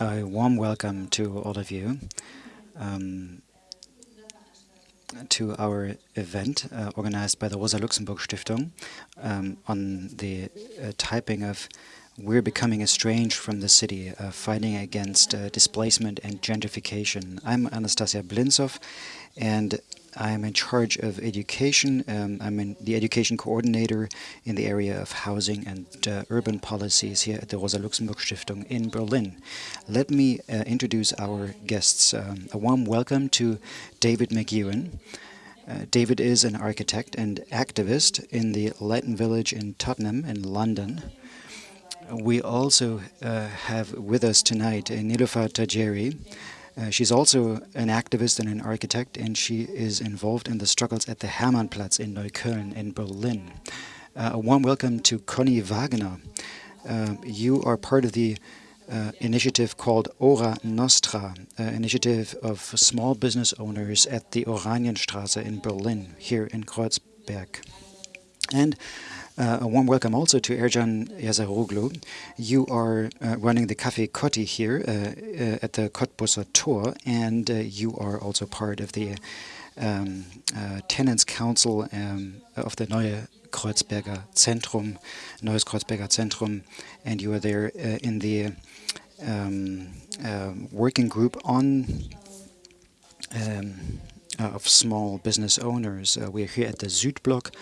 A warm welcome to all of you um, to our event uh, organized by the Rosa Luxemburg Stiftung um, on the uh, typing of We're Becoming Estranged from the City, uh, Fighting Against uh, Displacement and Gentrification. I'm Anastasia Blintsov, and I'm in charge of education. Um, I'm in the education coordinator in the area of housing and uh, urban policies here at the Rosa Luxemburg Stiftung in Berlin. Let me uh, introduce our guests. Um, a warm welcome to David McEwen. Uh, David is an architect and activist in the Latin Village in Tottenham in London. We also uh, have with us tonight Niloufar Tajeri, uh, she's also an activist and an architect, and she is involved in the struggles at the Hermannplatz in Neukölln in Berlin. Uh, a warm welcome to Conny Wagner. Uh, you are part of the uh, initiative called Ora Nostra, uh, initiative of small business owners at the Oranienstraße in Berlin, here in Kreuzberg. And uh, a warm welcome also to Ercan Yazaroglu. You are uh, running the Café Kotti here uh, uh at the Kottbusser Tor, and uh, you are also part of the um, uh, Tenants Council um, of the Neue Kreuzberger Zentrum, Neues Kreuzberger Zentrum, and you are there in the um, working group on um, of small business owners. we're here at the Südblock,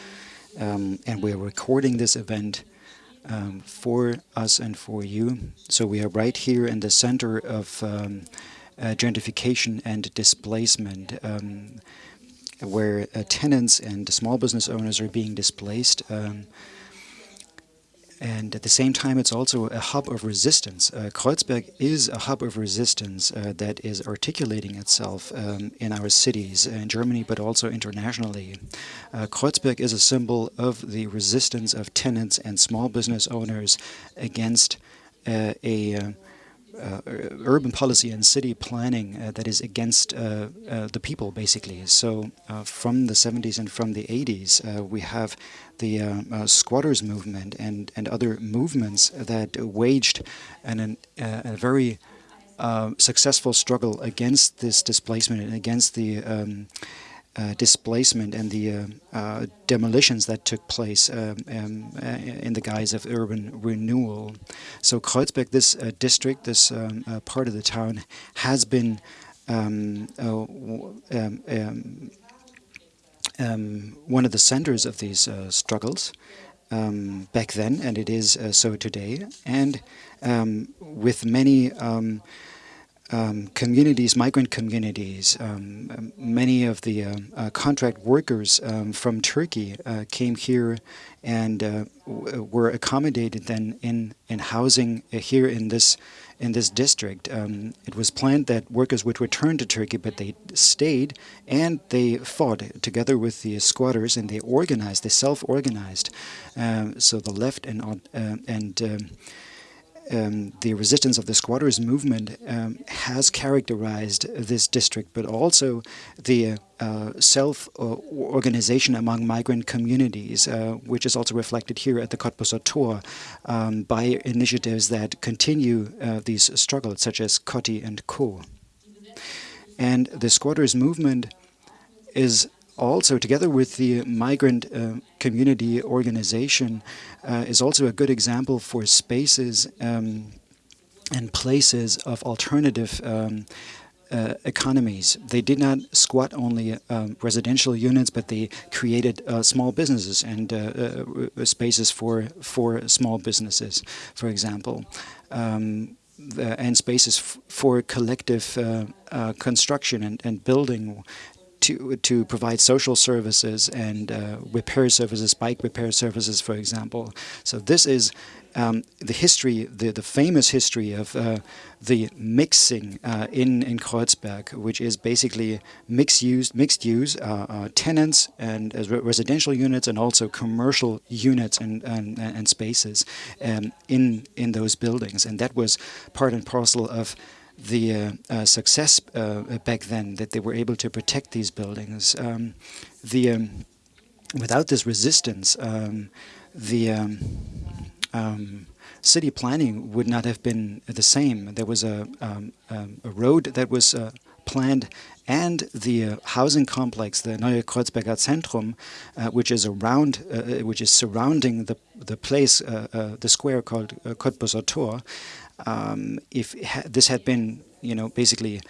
um, and we're recording this event um, for us and for you. So we are right here in the center of um, uh, gentrification and displacement, um, where uh, tenants and small business owners are being displaced. And at the same time, it's also a hub of resistance. Uh, Kreuzberg is a hub of resistance uh, that is articulating itself um, in our cities, in Germany, but also internationally. Uh, Kreuzberg is a symbol of the resistance of tenants and small business owners against uh, a uh, uh, Uh, urban policy and city planning uh, that is against uh, uh the people, basically. So uh, from the 70s and from the 80s, we have the squatters movement and, and other movements that waged an, an a very successful struggle against this displacement and against the um, uh, displacement and the uh, uh, demolitions that took place um, um, uh, in the guise of urban renewal. So Kreuzberg, this uh, district, this um, part of the town, has been um, um, um, one of the centers of these struggles back then, and it is so today. And with many um, communities, migrant communities, um, um many of the uh, uh, contract workers um, from Turkey uh, came here and uh, were accommodated then in in housing uh, here in this in this district. Um, it was planned that workers would return to Turkey, but they stayed and they fought together with the squatters and they organized, they self-organized. So the left and uh, and um, the resistance of the squatters movement um, has characterized this district, but also the uh, self-organization among migrant communities, uh, which is also reflected here at the Kottbusser Tor um, by initiatives that continue uh, these struggles, such as Kotti and Co. And the squatters movement is also, together with the migrant uh, community organization, uh, is also a good example for spaces um, and places of alternative um, uh, economies. They did not squat only um, residential units, but they created uh, small businesses and uh, uh, spaces for for small businesses, for example. Um, and spaces for collective uh, construction and, and building to to provide social services and uh, repair services, bike repair services, for example. So this is um, the history, the, the famous history of uh, the mixing uh, in in Kreuzberg, which is basically mixed use, mixed use uh, uh, tenants and residential units, and also commercial units and and, and spaces um, in in those buildings, and that was part and parcel of the uh, uh, success uh, back then that they were able to protect these buildings. Um, the um, without this resistance, um, the um, um, city planning would not have been the same. There was a, a road that was planned and the uh, housing complex, the Neue Kreuzberger Zentrum, uh, which is around, uh, which is surrounding the the place, the square called uh, Tor. Um, if ha this had been, you know, basically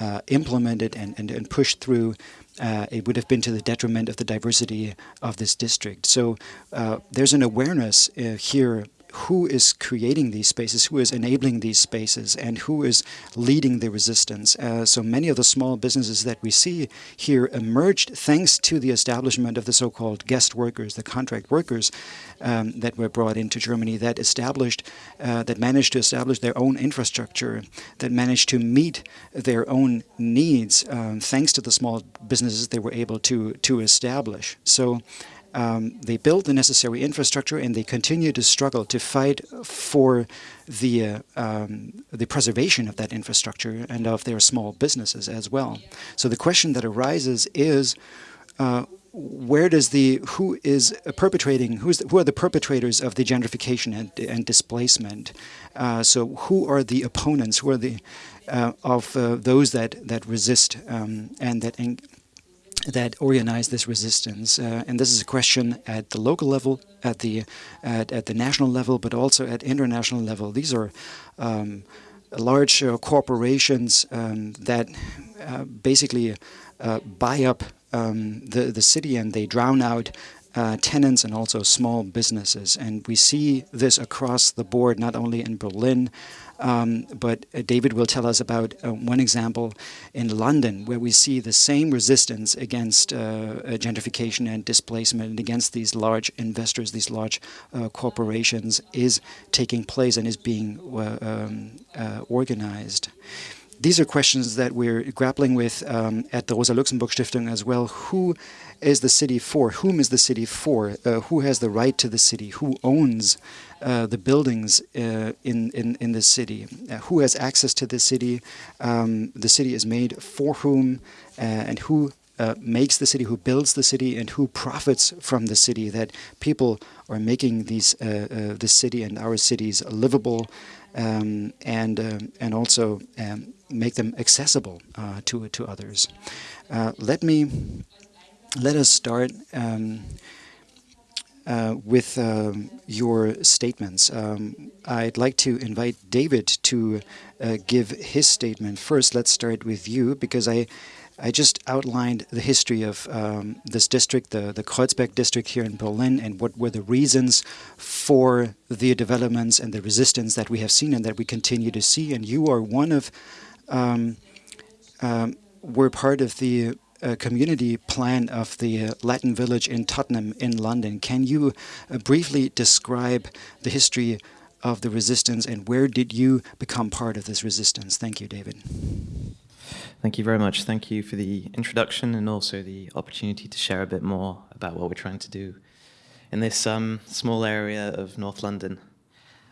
uh, implemented and, and, and pushed through, uh, it would have been to the detriment of the diversity of this district. So uh, there's an awareness here who is creating these spaces, who is enabling these spaces, and who is leading the resistance. Uh, so many of the small businesses that we see here emerged thanks to the establishment of the so-called guest workers, the contract workers um, that were brought into Germany that established, uh, that managed to establish their own infrastructure, that managed to meet their own needs um, thanks to the small businesses they were able to, to establish. So um, they build the necessary infrastructure and they continue to struggle to fight for the uh, um, the preservation of that infrastructure and of their small businesses as well. So the question that arises is uh, where does the who is perpetrating who's the, who are the perpetrators of the gentrification and, and displacement uh, so who are the opponents who are the uh, of uh, those that that resist um, and that that organize this resistance. Uh, and this is a question at the local level, at the at, at the national level, but also at international level. These are um, large uh, corporations um, that uh, basically uh, buy up um, the, the city and they drown out uh, tenants and also small businesses. And we see this across the board, not only in Berlin, um, but uh, David will tell us about uh, one example in London where we see the same resistance against uh, uh gentrification and displacement and against these large investors, these large uh, corporations is taking place and is being um, organized these are questions that we're grappling with um, at the Rosa Luxemburg Stiftung as well. Who is the city for? Whom is the city for? Uh, who has the right to the city? Who owns uh, the buildings uh, in, in, in the city? Uh, who has access to the city? Um, the city is made for whom uh, and who makes the city, who builds the city, and who profits from the city. That people are making these this city and our cities livable, um, and and also um, make them accessible to to others. Let me let us start um, uh, with um, your statements. Um, I'd like to invite David to uh, give his statement first. Let's start with you because I I just outlined the history of um, this district, the, the Kreuzberg district here in Berlin, and what were the reasons for the developments and the resistance that we have seen and that we continue to see. And you are one of um, um, were part of the uh, community plan of the uh, Latin village in Tottenham in London. Can you uh, briefly describe the history of the resistance and where did you become part of this resistance? Thank you, David. Thank you very much. Thank you for the introduction and also the opportunity to share a bit more about what we're trying to do in this um, small area of North London.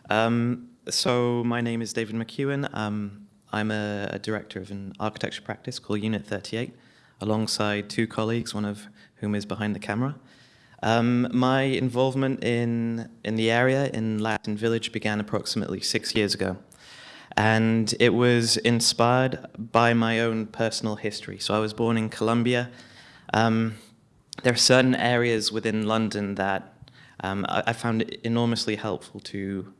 Um, so my name is David McEwen. Um, I'm a, a, director of an architecture practice called Unit 38, alongside two colleagues, one of whom is behind the camera. Um, my involvement in, in the area in Latin Village began approximately six years ago. And it was inspired by my own personal history. So I was born in Colombia. Um, there are certain areas within London that um, I, I, found enormously helpful to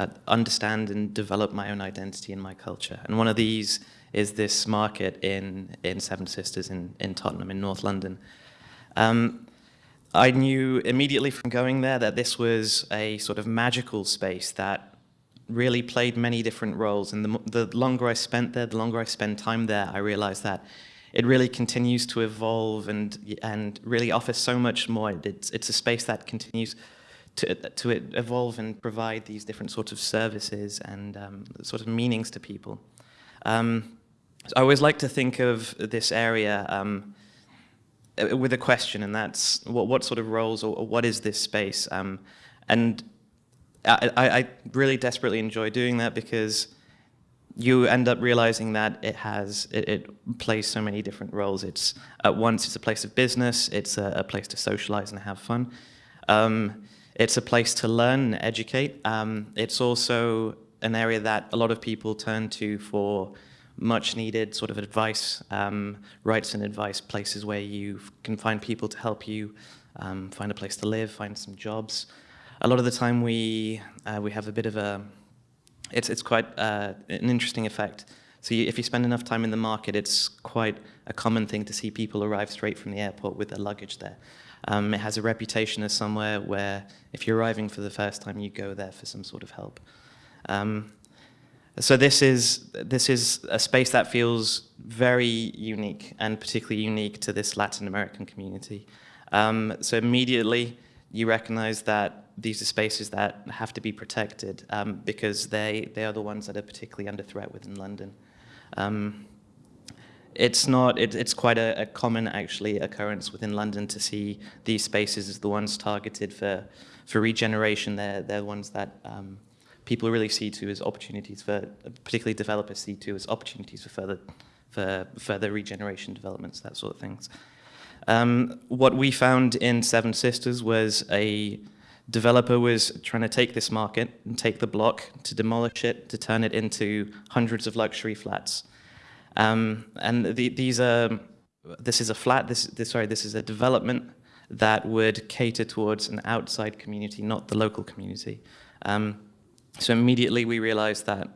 uh, understand and develop my own identity and my culture. And one of these is this market in, in Seven Sisters in, in Tottenham in North London. Um, I knew immediately from going there that this was a sort of magical space that really played many different roles. And the, the longer I spent there, the longer I spend time there, I realized that it really continues to evolve and, and really offers so much more. It's, it's a space that continues to, to evolve and provide these different sorts of services and um, sort of meanings to people. Um, so I always like to think of this area um, with a question, and that's what, what sort of roles or, or what is this space? Um, and I, I, really desperately enjoy doing that because you end up realizing that it has it, it, plays so many different roles. It's at once it's a place of business, it's a, a place to socialize and have fun. Um, It's a place to learn and educate. Um, it's also an area that a lot of people turn to for much needed sort of advice, um, rights and advice, places where you can find people to help you um, find a place to live, find some jobs. A lot of the time we, uh, we have a bit of a, it's, it's quite uh, an interesting effect. So you, if you spend enough time in the market, it's quite a common thing to see people arrive straight from the airport with their luggage there. Um, it has a reputation as somewhere where if you're arriving for the first time, you go there for some sort of help. Um, so this is, this is a space that feels very unique and particularly unique to this Latin American community. Um, so immediately you recognize that these are spaces that have to be protected um, because they, they are the ones that are particularly under threat within London. Um, it's not, it, it's quite a, a, common actually occurrence within London to see these spaces as the ones targeted for, for regeneration. They're, they're the ones that um, people really see to as opportunities for, particularly developers see to as opportunities for further, for further regeneration developments, that sort of things. Um, what we found in Seven Sisters was a developer was trying to take this market and take the block to demolish it, to turn it into hundreds of luxury flats. Um, and the, these are, this is a flat, this, this, sorry, this is a development that would cater towards an outside community, not the local community. Um, so immediately we realized that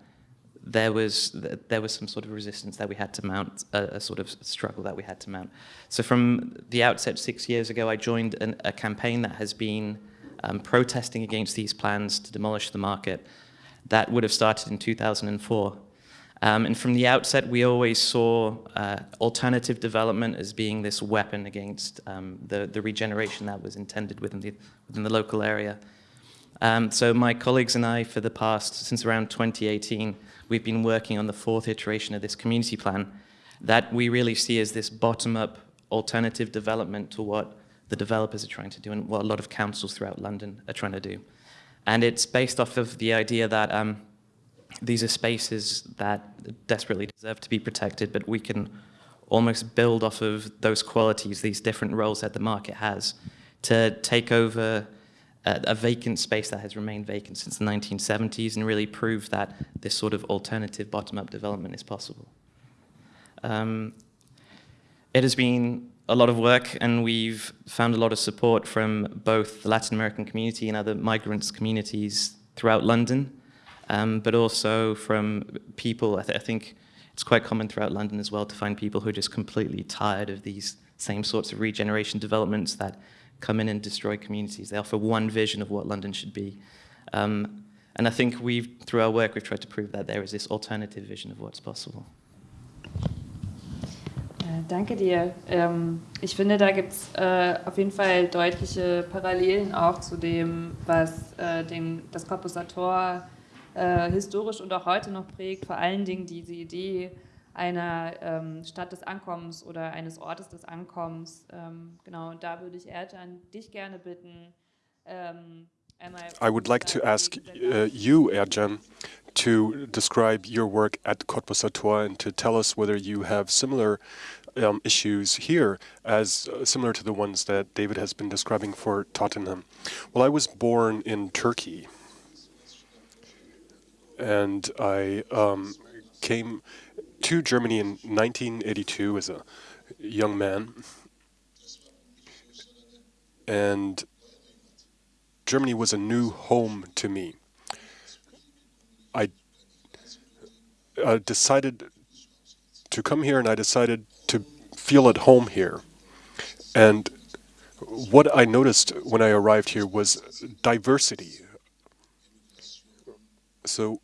there was there was some sort of resistance that we had to mount, a, a, sort of struggle that we had to mount. So from the outset six years ago, I joined an, a campaign that has been um, protesting against these plans to demolish the market. That would have started in 2004. Um, and from the outset, we always saw uh, alternative development as being this weapon against um, the, the regeneration that was intended within the, within the local area. Um, so my colleagues and I, for the past, since around 2018, we've been working on the fourth iteration of this community plan that we really see as this bottom-up alternative development to what the developers are trying to do and what a lot of councils throughout London are trying to do. And it's based off of the idea that um, these are spaces that desperately deserve to be protected, but we can almost build off of those qualities, these different roles that the market has, to take over a, vacant space that has remained vacant since the 1970s and really prove that this sort of alternative bottom-up development is possible. Um, it has been a lot of work and we've found a lot of support from both the Latin American community and other migrants communities throughout London, um, but also from people, I, th I think it's quite common throughout London as well to find people who are just completely tired of these same sorts of regeneration developments that come in and destroy communities. They offer one vision of what London should be. Um, and I think we've, through our work, we've tried to prove that there is this alternative vision of what's possible. Äh, danke dir. Ähm, ich finde, da gibt es äh, auf jeden Fall deutliche Parallelen auch zu dem, was äh, das Komposator äh, historisch und auch heute noch prägt. Vor allen Dingen diese Idee, einer ähm, Stadt des Ankommens oder eines Ortes des Ankommens. Ähm, genau, und da würde ich dich gerne bitten, ähm, I would like to ask uh, you, Ercan, to describe your work at Kottbusser Tor and to tell us whether you have similar um, issues here as uh, similar to the ones that David has been describing for Tottenham. Well, I was born in Turkey and I um, came to Germany in 1982 as a young man. And Germany was a new home to me. I uh, decided to come here and I decided to feel at home here. And what I noticed when I arrived here was diversity. So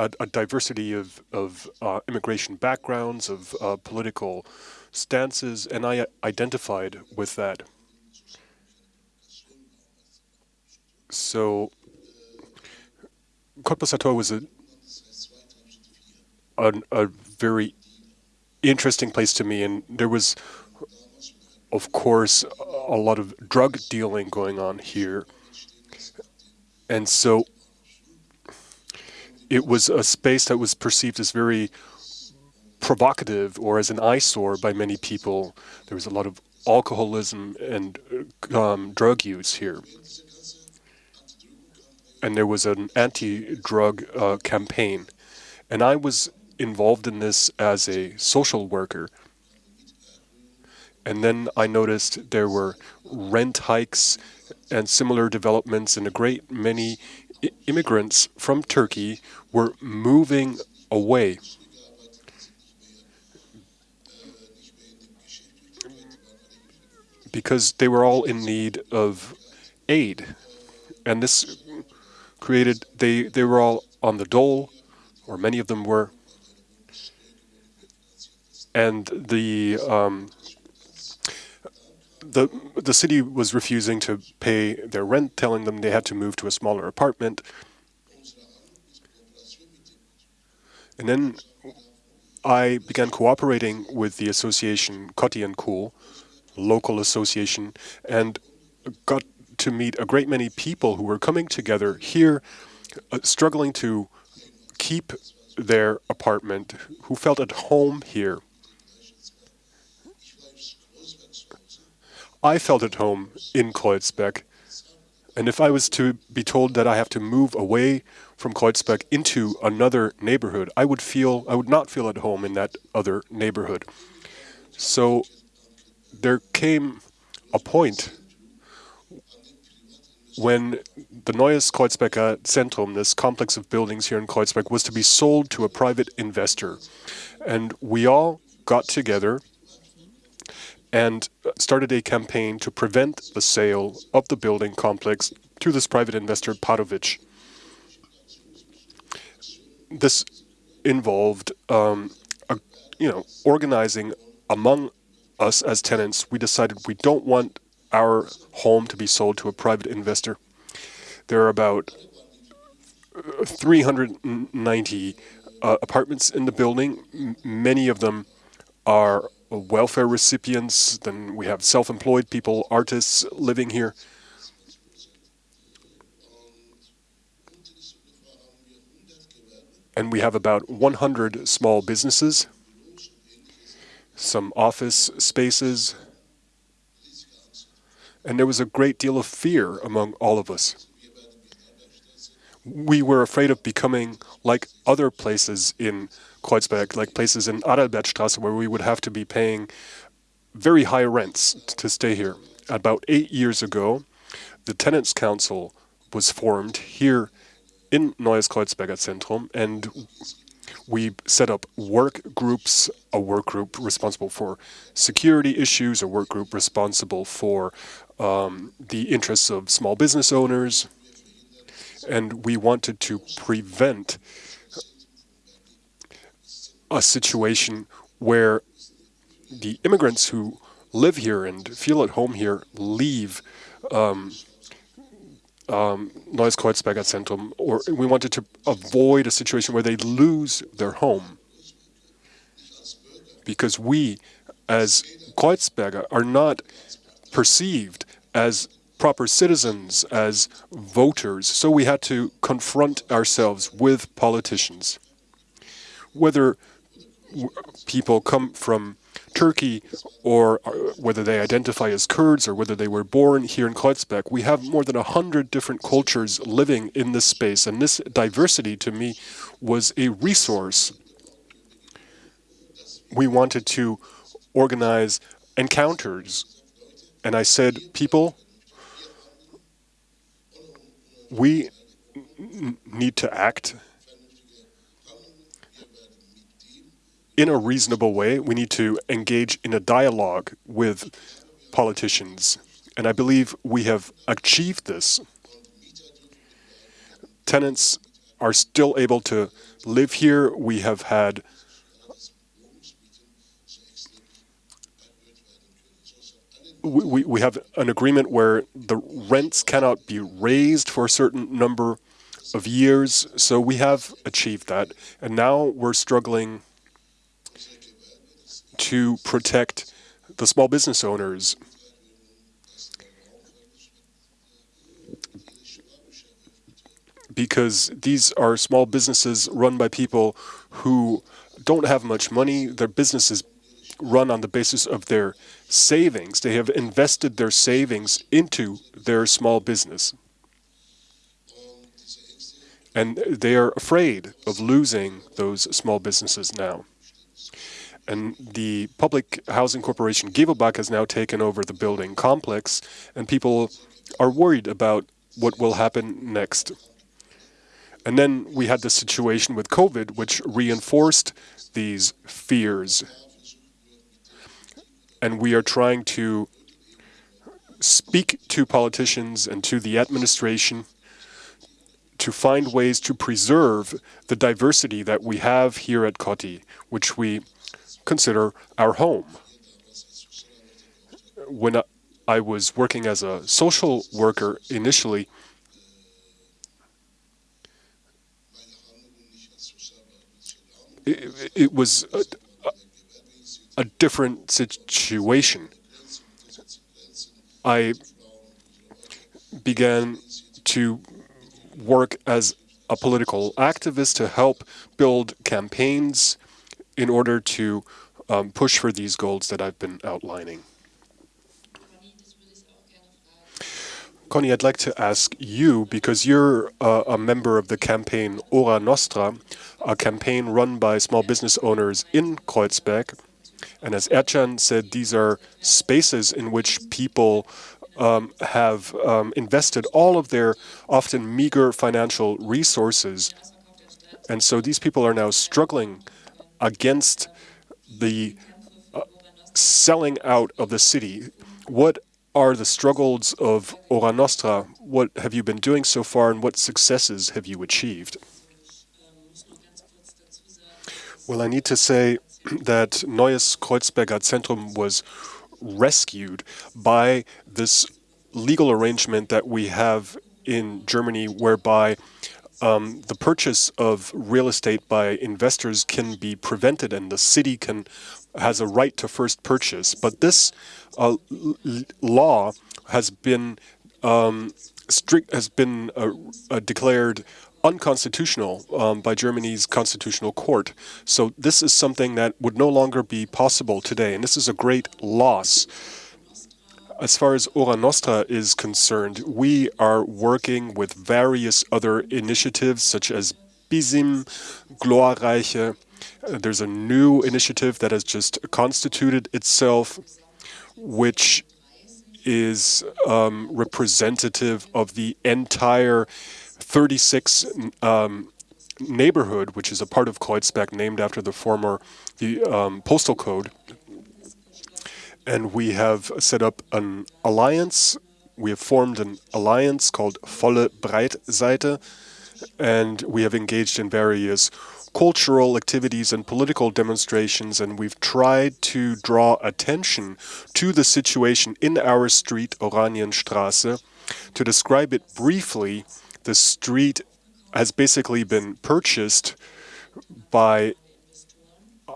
a, a diversity of, of uh, immigration backgrounds, of uh, political stances, and I identified with that. So, Bossatois was a, a, a very interesting place to me, and there was, of course, a lot of drug dealing going on here. And so it was a space that was perceived as very provocative or as an eyesore by many people. There was a lot of alcoholism and um, drug use here. and there was an anti-drug uh, campaign. And I was involved in this as a social worker. And then I noticed there were rent hikes and similar developments, in a great many immigrants from Turkey were moving away. Because they were all in need of aid. And this created, they, they were all on the dole, or many of them were. And the um, the the city was refusing to pay their rent, telling them they had to move to a smaller apartment. And then I began cooperating with the association Kotti and Co, local association, and got to meet a great many people who were coming together here, uh, struggling to keep their apartment, who felt at home here. I felt at home in Kreuzberg. And if I was to be told that I have to move away from Kreuzberg into another neighborhood, I would feel I would not feel at home in that other neighborhood. So there came a point when the Neues Kreuzberger Zentrum, this complex of buildings here in Kreuzberg, was to be sold to a private investor. And we all got together and started a campaign to prevent the sale of the building complex to this private investor, Padovicz. This involved, um, a, you know, organizing among us as tenants. We decided we don't want our home to be sold to a private investor. There are about 390 uh, apartments in the building. M many of them are welfare recipients, then we have self-employed people, artists living here. And we have about 100 small businesses, some office spaces, and there was a great deal of fear among all of us. We were afraid of becoming like other places in Kreuzberg, like places in Adalbertstrasse where we would have to be paying very high rents to stay here. About eight years ago, the Tenants Council was formed here in Neues Kreuzberger Zentrum, and we set up work groups, a work group responsible for security issues, a work group responsible for um, the interests of small business owners, and we wanted to prevent a situation where the immigrants who live here and feel at home here leave um, um, Neues Kreuzberger Zentrum, or we wanted to avoid a situation where they lose their home. Because we, as Kreuzberger, are not perceived as proper citizens, as voters, so we had to confront ourselves with politicians. Whether people come from Turkey or uh, whether they identify as Kurds or whether they were born here in Kreuzberg, we have more than a hundred different cultures living in this space. And this diversity to me was a resource. We wanted to organize encounters. And I said, people, we need to act in a reasonable way. We need to engage in a dialogue with politicians. And I believe we have achieved this. Tenants are still able to live here. We have had we, we have an agreement where the rents cannot be raised for a certain number of years. So we have achieved that. And now we're struggling to protect the small business owners. Because these are small businesses run by people who don't have much money. Their businesses run on the basis of their savings. They have invested their savings into their small business. and they are afraid of losing those small businesses now. And the public housing corporation Gewobag has now taken over the building complex, and people are worried about what will happen next. And then we had the situation with COVID, which reinforced these fears. And we are trying to speak to politicians and to the administration to find ways to preserve the diversity that we have here at Kotti, which we consider our home. When I was working as a social worker initially, it, it was a, a different situation. I began to work as a political activist to help build campaigns in order to um, push for these goals that I've been outlining. Connie, I'd like to ask you, because you're uh, a member of the campaign Ora Nostra, a campaign run by small business owners in Kreuzberg. And as Ercan said, these are spaces in which people um, have um, invested all of their often meager financial resources. And so these people are now struggling against the uh, selling out of the city. What are the struggles of Ora Nostra? What have you been doing so far and what successes have you achieved? Well, I need to say that Neues Kreuzberger Zentrum was rescued by this legal arrangement that we have in Germany whereby um, the purchase of real estate by investors can be prevented and the city can has a right to first purchase. But this uh, law has been um, strict has been uh, uh, declared unconstitutional um, by Germany's constitutional court. So this is something that would no longer be possible today, and this is a great loss. As far as Ora Nostra is concerned, we are working with various other initiatives such as Bizim, Glorreiche. There's a new initiative that has just constituted itself, which is um, representative of the entire 36 um, neighborhood, which is a part of Kreuzberg named after the former the um, postal code and we have set up an alliance. We have formed an alliance called Volle Breitseite, and we have engaged in various cultural activities and political demonstrations, and we've tried to draw attention to the situation in our street, Oranienstraße. To describe it briefly, the street has basically been purchased by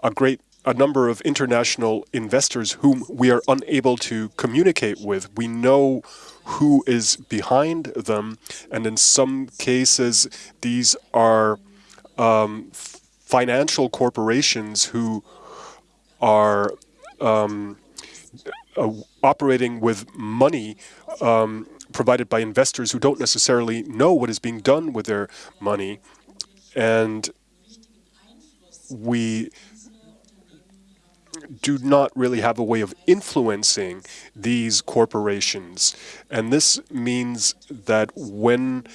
a great a number of international investors whom we are unable to communicate with. We know who is behind them, and in some cases, these are um, financial corporations who are um, uh, operating with money um, provided by investors who don't necessarily know what is being done with their money. And we do not really have a way of influencing these corporations. And this means that when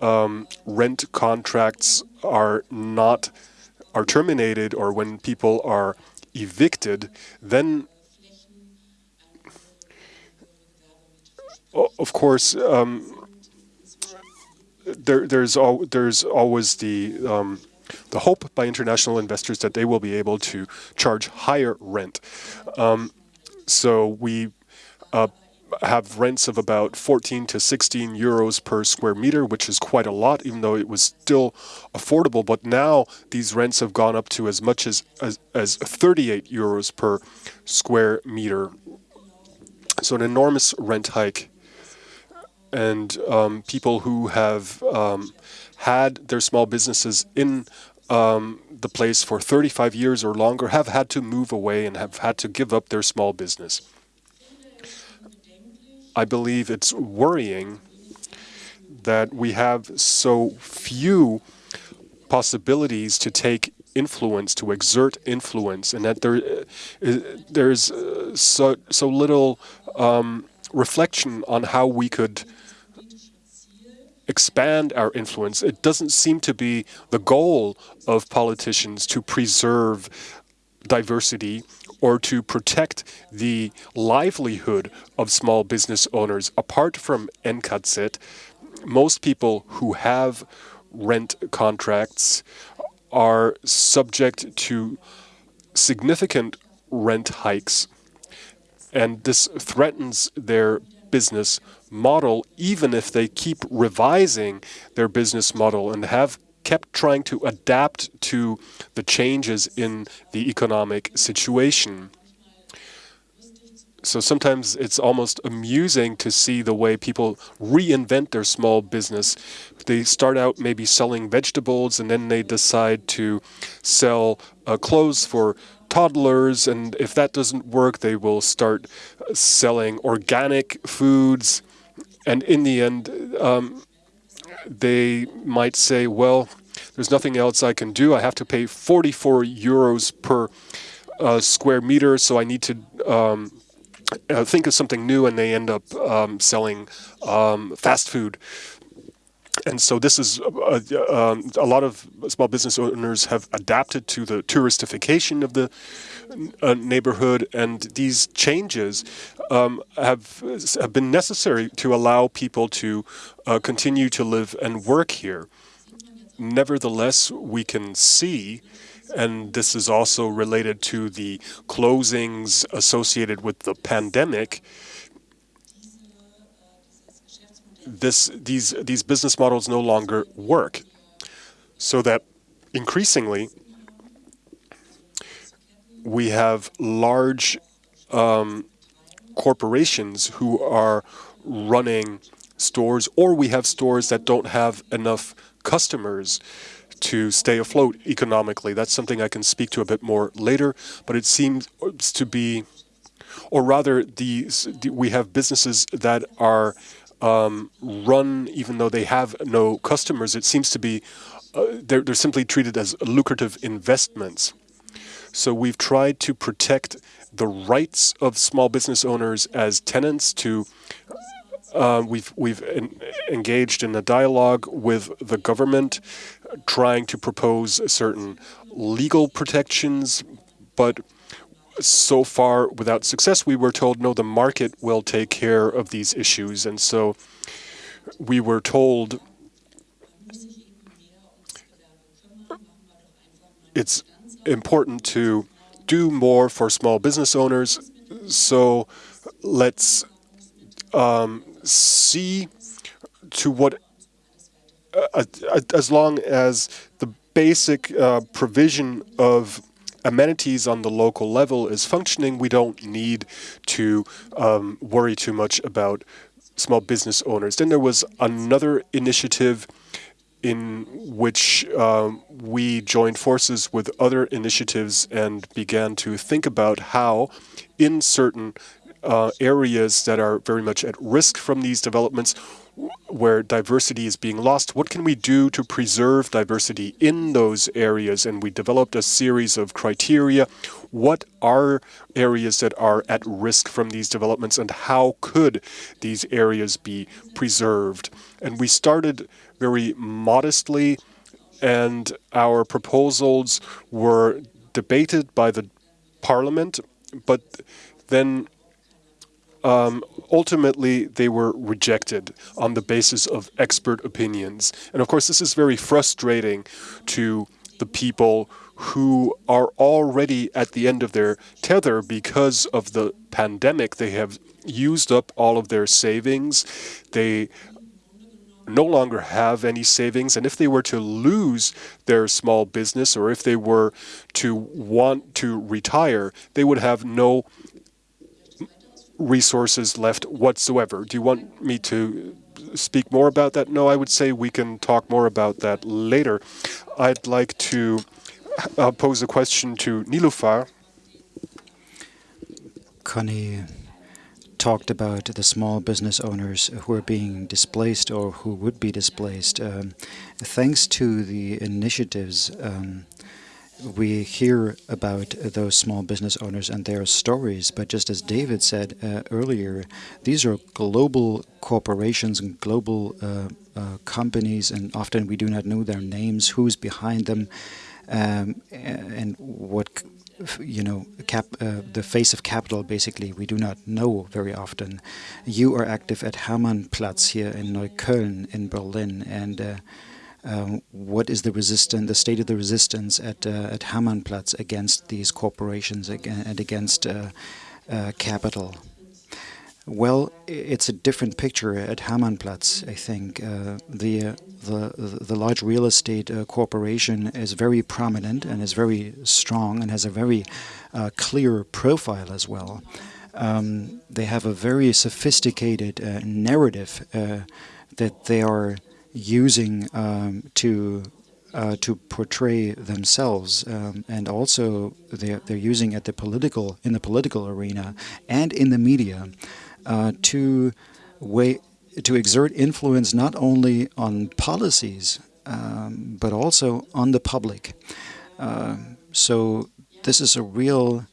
um, rent contracts are not are terminated or when people are evicted, then of course um, there, there's al there's always the um, the hope by international investors that they will be able to charge higher rent. Um, so we uh, have rents of about 14 to 16 euros per square meter, which is quite a lot, even though it was still affordable. But now these rents have gone up to as much as, as, as 38 euros per square meter. So an enormous rent hike. And um, people who have um, had their small businesses in um, the place for 35 years or longer have had to move away and have had to give up their small business. I believe it's worrying that we have so few possibilities to take influence, to exert influence, and that there uh, there's uh, so so little um, reflection on how we could expand our influence. It doesn't seem to be the goal of politicians to preserve diversity or to protect the livelihood of small business owners. Apart from NKZ, most people who have rent contracts are subject to significant rent hikes. And this threatens their business model, even if they keep revising their business model and have kept trying to adapt to the changes in the economic situation. So sometimes it's almost amusing to see the way people reinvent their small business. They start out maybe selling vegetables and then they decide to sell uh, clothes for toddlers. And if that doesn't work, they will start selling organic foods. And in the end, um, they might say, well, there's nothing else I can do. I have to pay 44 euros per uh, square meter, so I need to um, uh, think of something new and they end up um, selling um, fast food. And so this is uh, uh, um, a lot of small business owners have adapted to the touristification of the uh, neighborhood, and these changes um, have have been necessary to allow people to uh, continue to live and work here. Nevertheless, we can see and this is also related to the closings associated with the pandemic. This, these, these business models no longer work. So that increasingly, we have large um, corporations who are running stores, or we have stores that don't have enough customers to stay afloat economically. That's something I can speak to a bit more later, but it seems to be, or rather, these we have businesses that are um, run even though they have no customers. It seems to be uh, they're, they're simply treated as lucrative investments. So we've tried to protect the rights of small business owners as tenants to uh, we've we've en engaged in a dialogue with the government trying to propose certain legal protections, but so far without success. We were told, no, the market will take care of these issues. And so we were told it's important to do more for small business owners. So let's um, see to what uh, uh, as long as the basic uh, provision of amenities on the local level is functioning, we don't need to um, worry too much about small business owners. Then there was another initiative in which um, we joined forces with other initiatives and began to think about how in certain uh, areas that are very much at risk from these developments, where diversity is being lost. What can we do to preserve diversity in those areas? And we developed a series of criteria. What are areas that are at risk from these developments and how could these areas be preserved? And we started very modestly and our proposals were debated by the parliament, but then um, ultimately they were rejected on the basis of expert opinions. And of course, this is very frustrating to the people who are already at the end of their tether because of the pandemic. They have used up all of their savings. They no longer have any savings. And if they were to lose their small business or if they were to want to retire, they would have no resources left whatsoever. Do you want me to speak more about that? No, I would say we can talk more about that later. I'd like to uh, pose a question to Niloufar. Connie talked about the small business owners who are being displaced or who would be displaced. Um, thanks to the initiatives um, we hear about those small business owners and their stories, but just as David said uh, earlier, these are global corporations and global uh, uh, companies, and often we do not know their names, who's behind them, um, and what you know, cap, uh, the face of capital, basically, we do not know very often. You are active at Hermannplatz here in Neukölln in Berlin, and uh, um, what is the resistance, the state of the resistance at uh, at Hermannplatz against these corporations and against uh, uh, capital? Well, it's a different picture at Hermannplatz. I think uh, the, the the large real estate uh, corporation is very prominent and is very strong and has a very uh, clear profile as well. Um, they have a very sophisticated narrative that they are using um, to uh, to portray themselves, um, and also they're they're using at the political in the political arena and in the media uh, to way to exert influence not only on policies um, but also on the public. Uh, so this is a real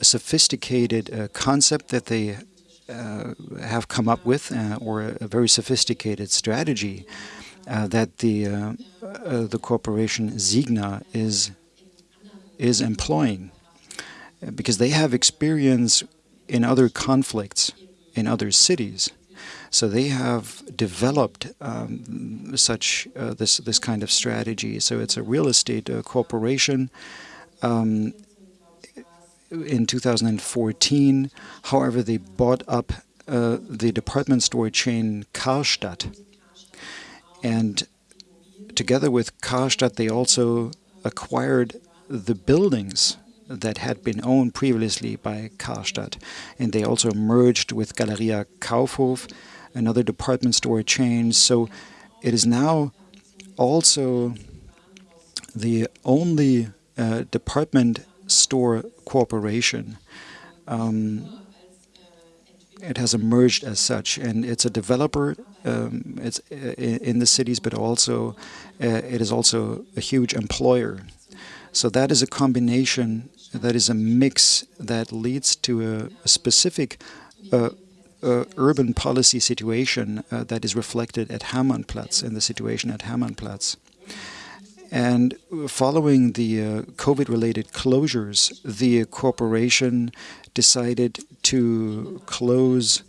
sophisticated uh, concept that they have come up with, uh, or a, very sophisticated strategy uh, that the the corporation Signa is is employing, because they have experience in other conflicts in other cities. So they have developed um, such uh, this this kind of strategy. So it's a real estate uh, corporation. Um, in 2014. However, they bought up uh, the department store chain Karstadt. And together with Karstadt, they also acquired the buildings that had been owned previously by Karstadt. And they also merged with Galeria Kaufhof, another department store chain. So it is now also the only uh, department store corporation. Um, it has emerged as such, and it's a developer. Um, it's uh, in the cities, but also uh, it is also a huge employer. So that is a combination, that is a mix that leads to a, specific uh, uh, urban policy situation uh, that is reflected at Hermannplatz, in the situation at Hermannplatz. And following the uh, COVID-related closures, the corporation decided to close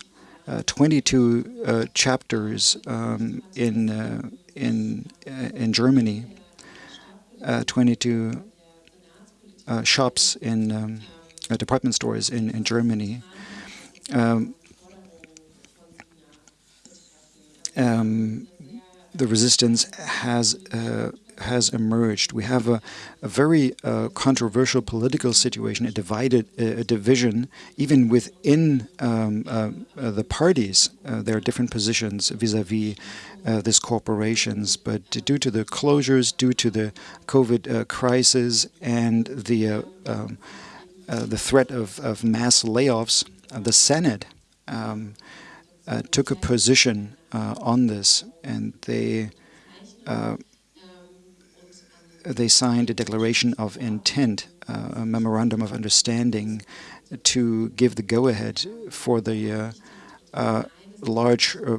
uh, 22 uh, chapters um, in uh, in uh, in Germany, uh, 22 shops in um, department stores in in Germany. Um, um, the resistance has has emerged. We have a, a very uh, controversial political situation, a divided uh, a division, even within um, uh, uh the parties. Uh, there are different positions vis-a-vis -vis, these corporations, but due to the closures, due to the COVID crisis, and the um, the threat of, of mass layoffs, the Senate um, took a position on this, and they they signed a declaration of intent, uh, a memorandum of understanding to give the go-ahead for the uh, uh, large uh,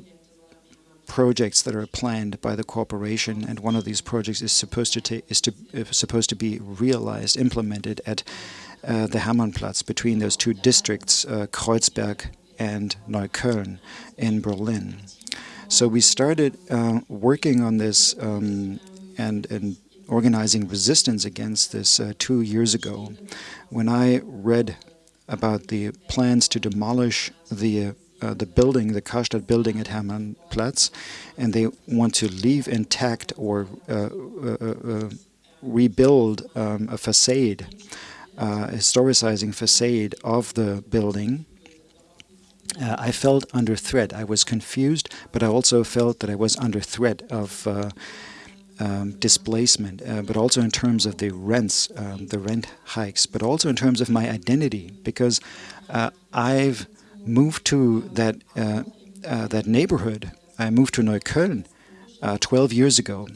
projects that are planned by the corporation, and one of these projects is supposed to is to supposed to be realized, implemented at uh, the Hermannplatz between those two districts, uh, Kreuzberg and Neukölln in Berlin. So we started uh, working on this um, and and organizing resistance against this uh, two years ago. When I read about the plans to demolish the uh, uh, the building, the Karstadt building at Hermannplatz, and they want to leave intact or uh, uh, uh, rebuild um, a facade, historicizing facade of the building. I felt under threat. I was confused, but I also felt that I was under threat of um, displacement, uh, but also in terms of the rents, um, the rent hikes, but also in terms of my identity, because uh, I've moved to that uh, uh, that neighborhood, I moved to Neukölln uh, 12 years ago.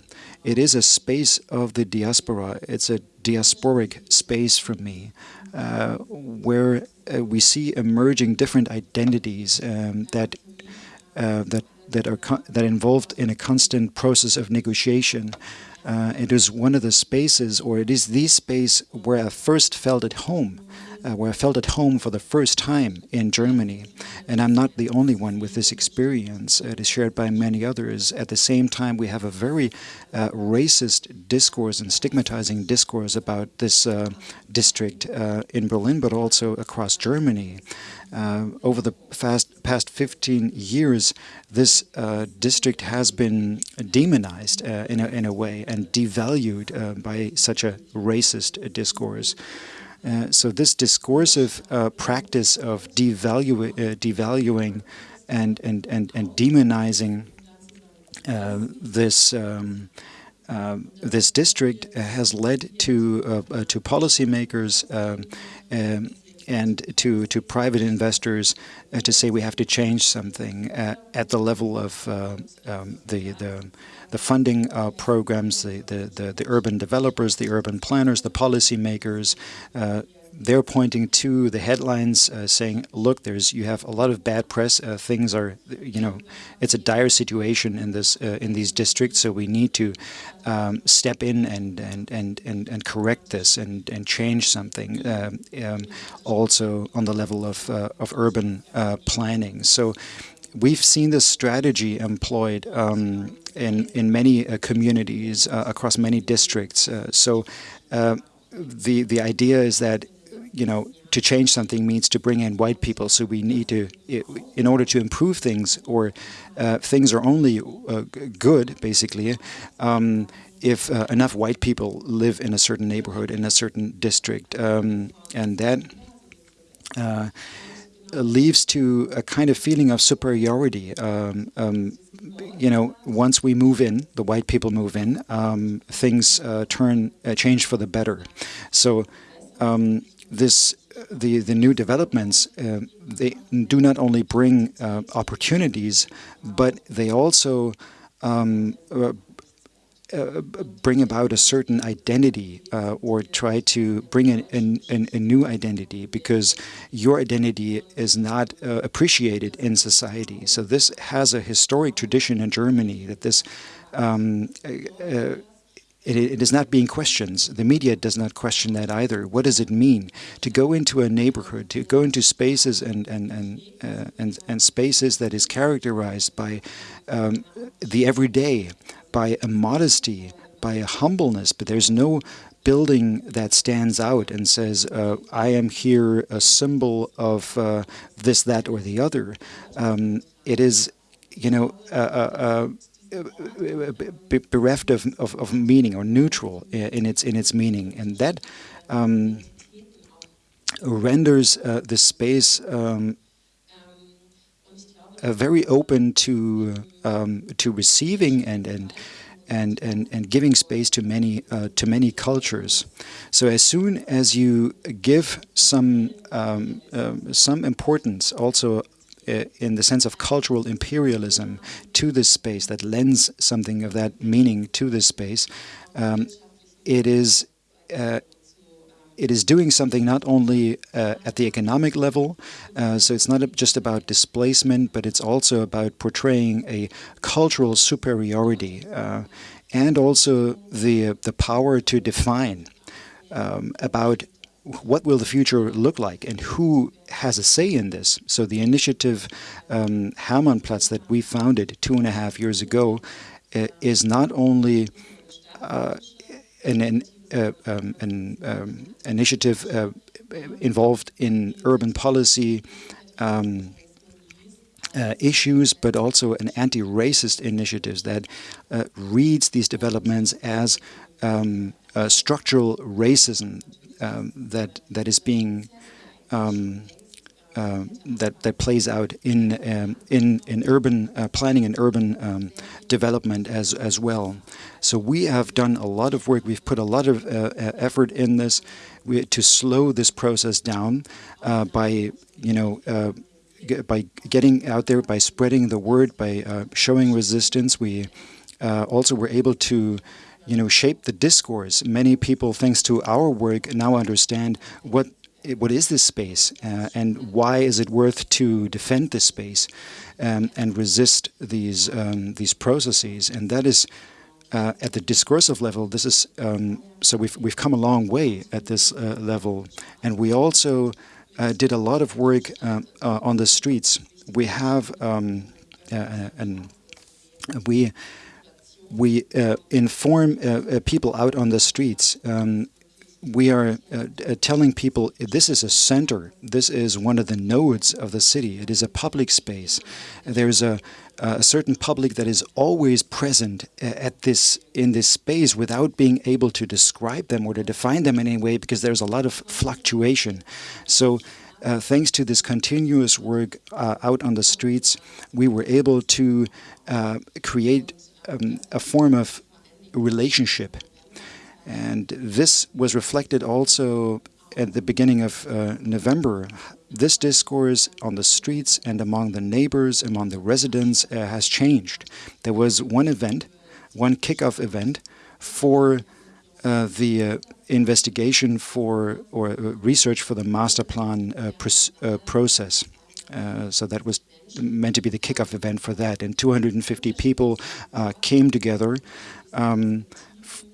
It is a space of the diaspora. It's a diasporic space for me, where we see emerging different identities um, that that that are that involved in a constant process of negotiation. Uh, it is one of the spaces, or it is the space where I first felt at home uh, where I felt at home for the first time in Germany. And I'm not the only one with this experience. It is shared by many others. At the same time, we have a very uh, racist discourse and stigmatizing discourse about this uh, district uh, in Berlin, but also across Germany. Uh, over the past, past 15 years, this uh, district has been demonized in, a, in a way and devalued by such a racist discourse. Uh, so this discursive uh, practice of devalu uh, devaluing and, and, and, and demonizing uh, this um, uh, this district has led to to policymakers um, and to to private investors to say we have to change something at the level of um, the the the funding uh, programs, the, the, the, the, urban developers, the urban planners, the policymakers, uh, they're pointing to the headlines uh, saying, look, there's you have a lot of bad press. Uh, things are, you know, it's a dire situation in this uh, in these districts. So we need to um, step in and and, and, and and correct this and and change something. Um, um, also on the level of uh, of urban uh, planning. So we've seen this strategy employed um, in in many uh, communities uh, across many districts. Uh, so uh, the the idea is that you know to change something means to bring in white people. So we need to, in order to improve things, or uh, things are only uh, good basically. Um, if enough white people live in a certain neighborhood, in a certain district, um, and that leads to a kind of feeling of superiority. Um, um, you know, once we move in, the white people move in, um, things uh, turn uh, change for the better. So um, this the the new developments uh, they do not only bring uh, opportunities, but they also um, uh, uh, bring about a certain identity uh, or try to bring in, in, in, a new identity because your identity is not uh, appreciated in society. So this has a historic tradition in Germany that this um, uh, it, it is not being questioned. The media does not question that either. What does it mean to go into a neighborhood, to go into spaces and and and uh, and, and spaces that is characterized by um, the everyday, by a modesty, by a humbleness, but there's no building that stands out and says, uh, I am here a symbol of uh, this, that, or the other. Um, it is, you know, uh, bereft of, of, of, meaning or neutral in its in its meaning, and that um, renders uh, the space um, uh, very open to um, to receiving and and and and and giving space to many uh, to many cultures. So as soon as you give some um, um, some importance also uh, in the sense of cultural imperialism to this space that lends something of that meaning to this space, um, it is uh, it is doing something not only uh, at the economic level, uh, so it's not just about displacement, but it's also about portraying a cultural superiority uh, and also the the power to define um, about what will the future look like and who has a say in this? So the initiative um, Hermannplatz that we founded two and a half years ago uh, is not only uh, an, an, um, an um, initiative uh, involved in urban policy um, uh, issues, but also an anti-racist initiative that uh, reads these developments as um, structural racism um, that that is being uh, that that plays out in um, in in urban uh, planning and urban um, development as as well. So we have done a lot of work. We've put a lot of uh, effort in this we, to slow this process down uh, by you know. By getting out there, by spreading the word, by uh, showing resistance, we uh, also were able to you know, shape the discourse. Many people, thanks to our work, now understand what what is this space uh, and why is it worth to defend this space um, and resist these um, these processes. And that is uh, at the discursive level. This is um, so we've we've come a long way at this uh, level, and we also uh, did a lot of work uh, uh, on the streets. We have um, and we we uh, inform uh, uh, people out on the streets. We are uh, uh, telling people this is a center. This is one of the nodes of the city. It is a public space. There's a, a certain public that is always present at this in this space without being able to describe them or to define them in any way because there's a lot of fluctuation. So. Uh, thanks to this continuous work uh, out on the streets, we were able to uh, create um, a form of relationship. And this was reflected also at the beginning of uh, November. This discourse on the streets and among the neighbors, among the residents, uh, has changed. There was one event, one kickoff event for uh, the uh, investigation for or uh, research for the master plan uh, process. so that was meant to be the kickoff event for that. And 250 people came together, um,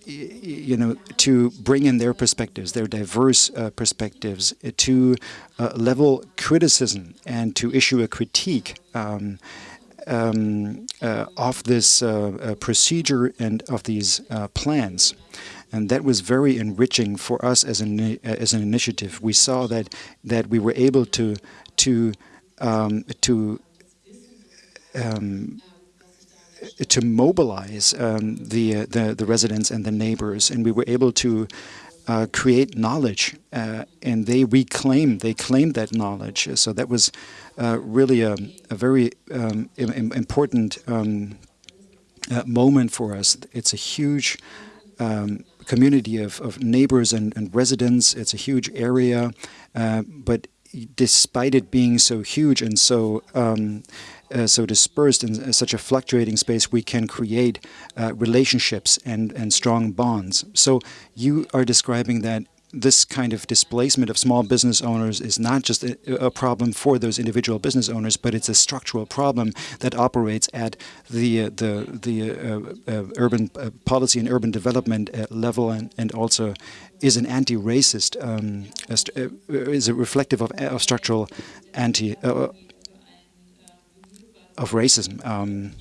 you know, to bring in their perspectives, their diverse uh, perspectives, uh, to uh, level criticism and to issue a critique. Um, um, uh, of this uh, procedure and of these plans and that was very enriching for us as an as an initiative. We saw that that we were able to to um, to um, to mobilize um, the, uh, the, the residents and the neighbors, and we were able to uh, create knowledge, uh, and they reclaimed, they claimed that knowledge. So that was uh, really a, a very um, important um, uh, moment for us. It's a huge um, community of, of neighbors and, and, residents. It's a huge area, uh, but despite it being so huge and so um, uh, so dispersed in such a fluctuating space, we can create uh, relationships and, and strong bonds. So you are describing that this kind of displacement of small business owners is not just a, a, problem for those individual business owners, but it's a structural problem that operates at the uh, the the uh, uh, urban uh, policy and urban development uh, level, and, and also is an anti-racist, um, uh, is a reflective of, of structural anti of racism, um,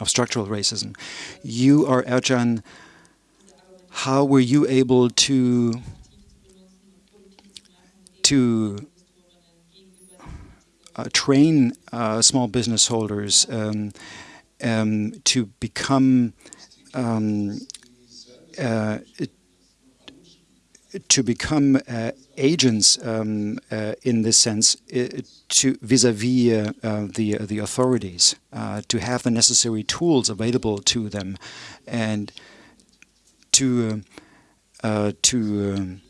of structural racism. You are Ercan. How were you able to to uh, train uh, small business holders um, um, to become um, uh, to become uh, agents um, uh, in this sense uh, to vis-a-vis -vis, uh, the the authorities uh, to have the necessary tools available to them and to uh, to um,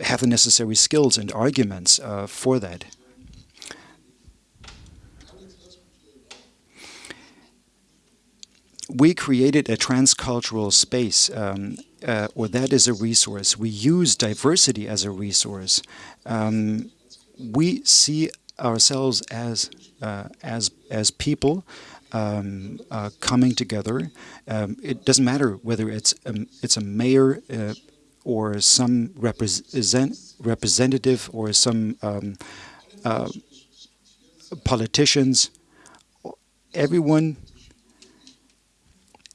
have the necessary skills and arguments for that. we created a transcultural space um, uh, or that is a resource. We use diversity as a resource. Um, we see ourselves as uh, as as people um, uh, coming together. Um, it doesn't matter whether it's it's a mayor uh, or some represent representative or some um, uh, politicians. Everyone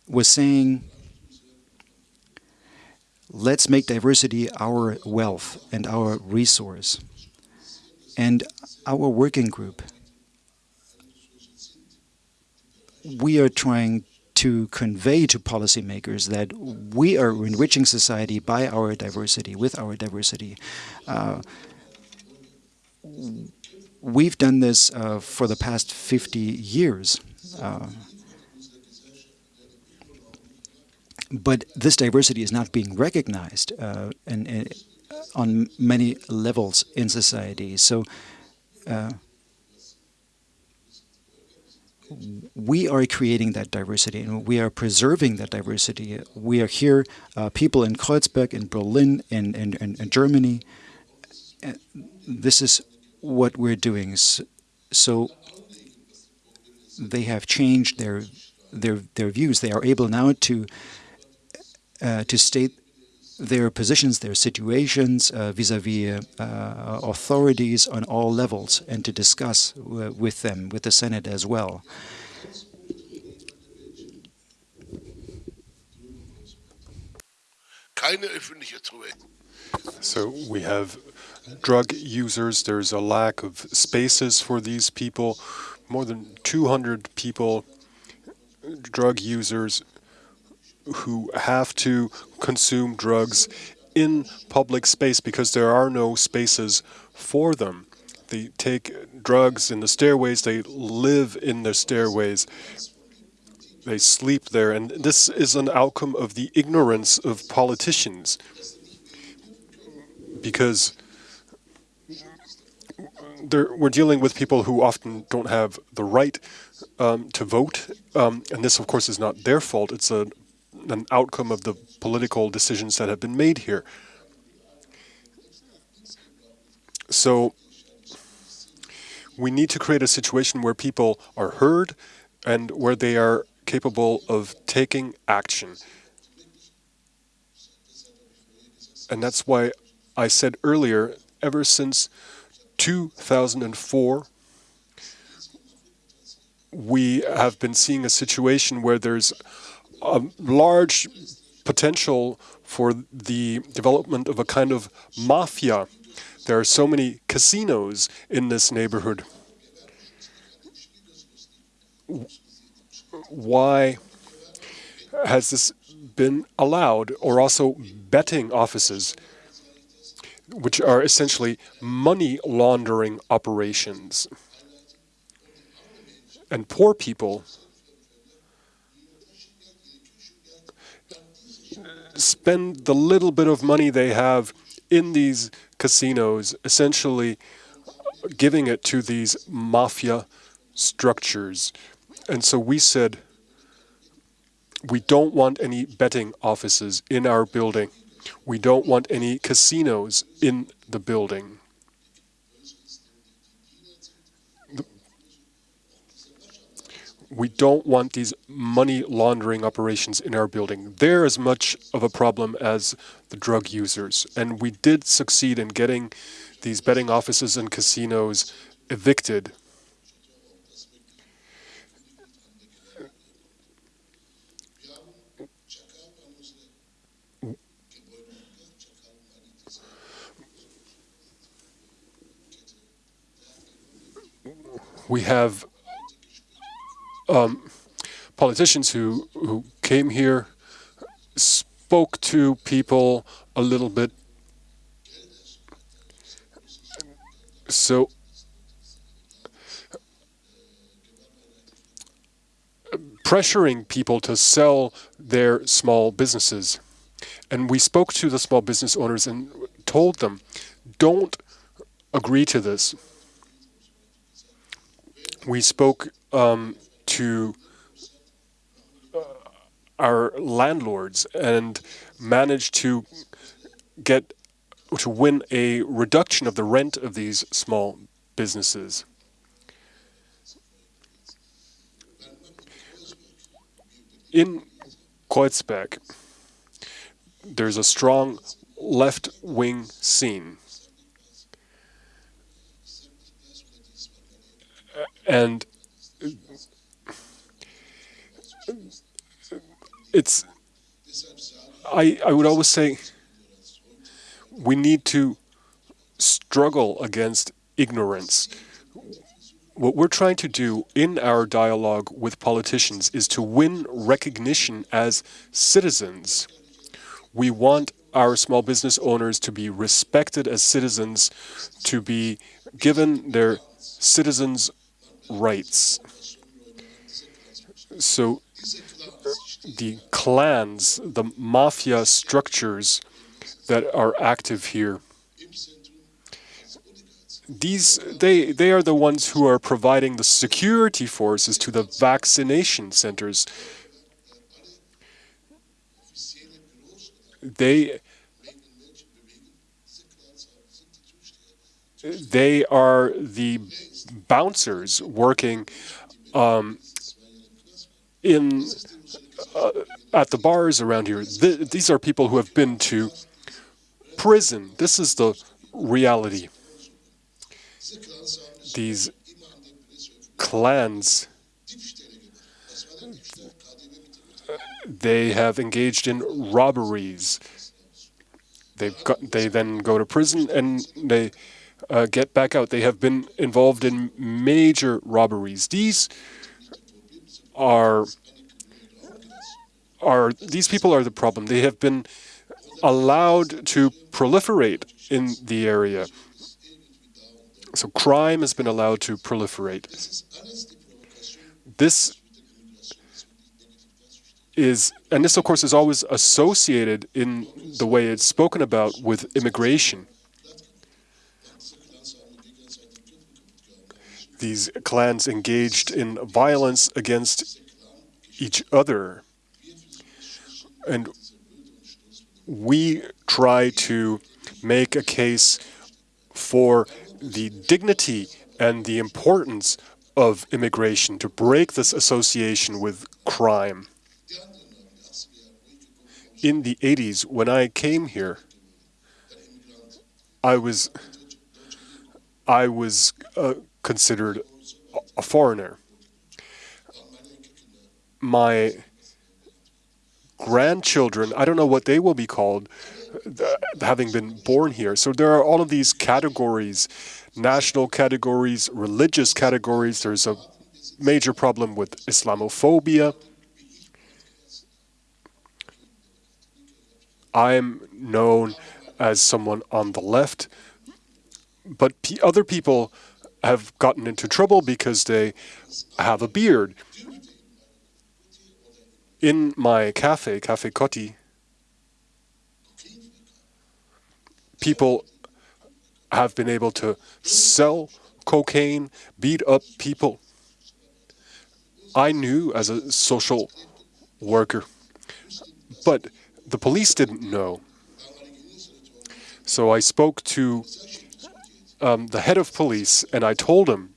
was saying let's make diversity our wealth and our resource. And our working group, we are trying to convey to policymakers that we are enriching society by our diversity, with our diversity. Uh, we've done this uh, for the past 50 years. Uh, but this diversity is not being recognized, uh, and, and, on many levels in society. So uh, we are creating that diversity and we are preserving that diversity. We are here, uh, people in Kreuzberg, in Berlin, in, in, in, Germany. Uh, this is what we're doing. So they have changed their their their views. They are able now to uh, to state their positions, their situations uh, vis-a-vis -vis, uh, authorities on all levels, and to discuss with them, with the Senate as well. So we have drug users. There's a lack of spaces for these people. More than 200 people, drug users, who have to consume drugs in public space because there are no spaces for them. They take drugs in the stairways, they live in the stairways, they sleep there, and this is an outcome of the ignorance of politicians. Because we're dealing with people who often don't have the right um, to vote, um, and this, of course, is not their fault. It's a, an outcome of the political decisions that have been made here. So we need to create a situation where people are heard and where they are capable of taking action. And that's why I said earlier, ever since 2004, we have been seeing a situation where there's a large potential for the development of a kind of mafia. There are so many casinos in this neighborhood. Why has this been allowed? Or also betting offices which are essentially money laundering operations. And poor people spend the little bit of money they have in these casinos, essentially giving it to these mafia structures. And so we said, we don't want any betting offices in our building. We don't want any casinos in the building. We don't want these money laundering operations in our building. They're as much of a problem as the drug users. And we did succeed in getting these betting offices and casinos evicted we have um, politicians who, who came here, spoke to people a little bit. So pressuring people to sell their small businesses. And we spoke to the small business owners and told them, don't agree to this we spoke um, to uh, our landlords and managed to get to win a reduction of the rent of these small businesses. In Kreuzberg, there's a strong left-wing scene. And it's, I, I would always say, we need to struggle against ignorance. What we're trying to do in our dialogue with politicians is to win recognition as citizens. We want our small business owners to be respected as citizens, to be given their citizens' rights. So the clans, the mafia structures that are active here these they they are the ones who are providing the security forces to the vaccination centers. They they are the bouncers working um, in uh, at the bars around here. Th these are people who have been to prison. This is the reality. These clans, they have engaged in robberies. They got, they then go to prison and they uh, get back out. They have been involved in major robberies. These are are these people are the problem. They have been allowed to proliferate in the area. So crime has been allowed to proliferate. This is, and this of course is always associated in the way it's spoken about with immigration. These clans engaged in violence against each other. And we try to make a case for the dignity and the importance of immigration to break this association with crime. In the 80s, when I came here, I was I was uh, considered a foreigner. My grandchildren, I don't know what they will be called, having been born here. So there are all of these categories, national categories, religious categories. There's a major problem with Islamophobia. I'm known as someone on the left, but other people have gotten into trouble because they have a beard in my cafe, Cafe Kotti, people have been able to sell cocaine, beat up people. I knew as a social worker, but the police didn't know. So I spoke to um, the head of police and I told him,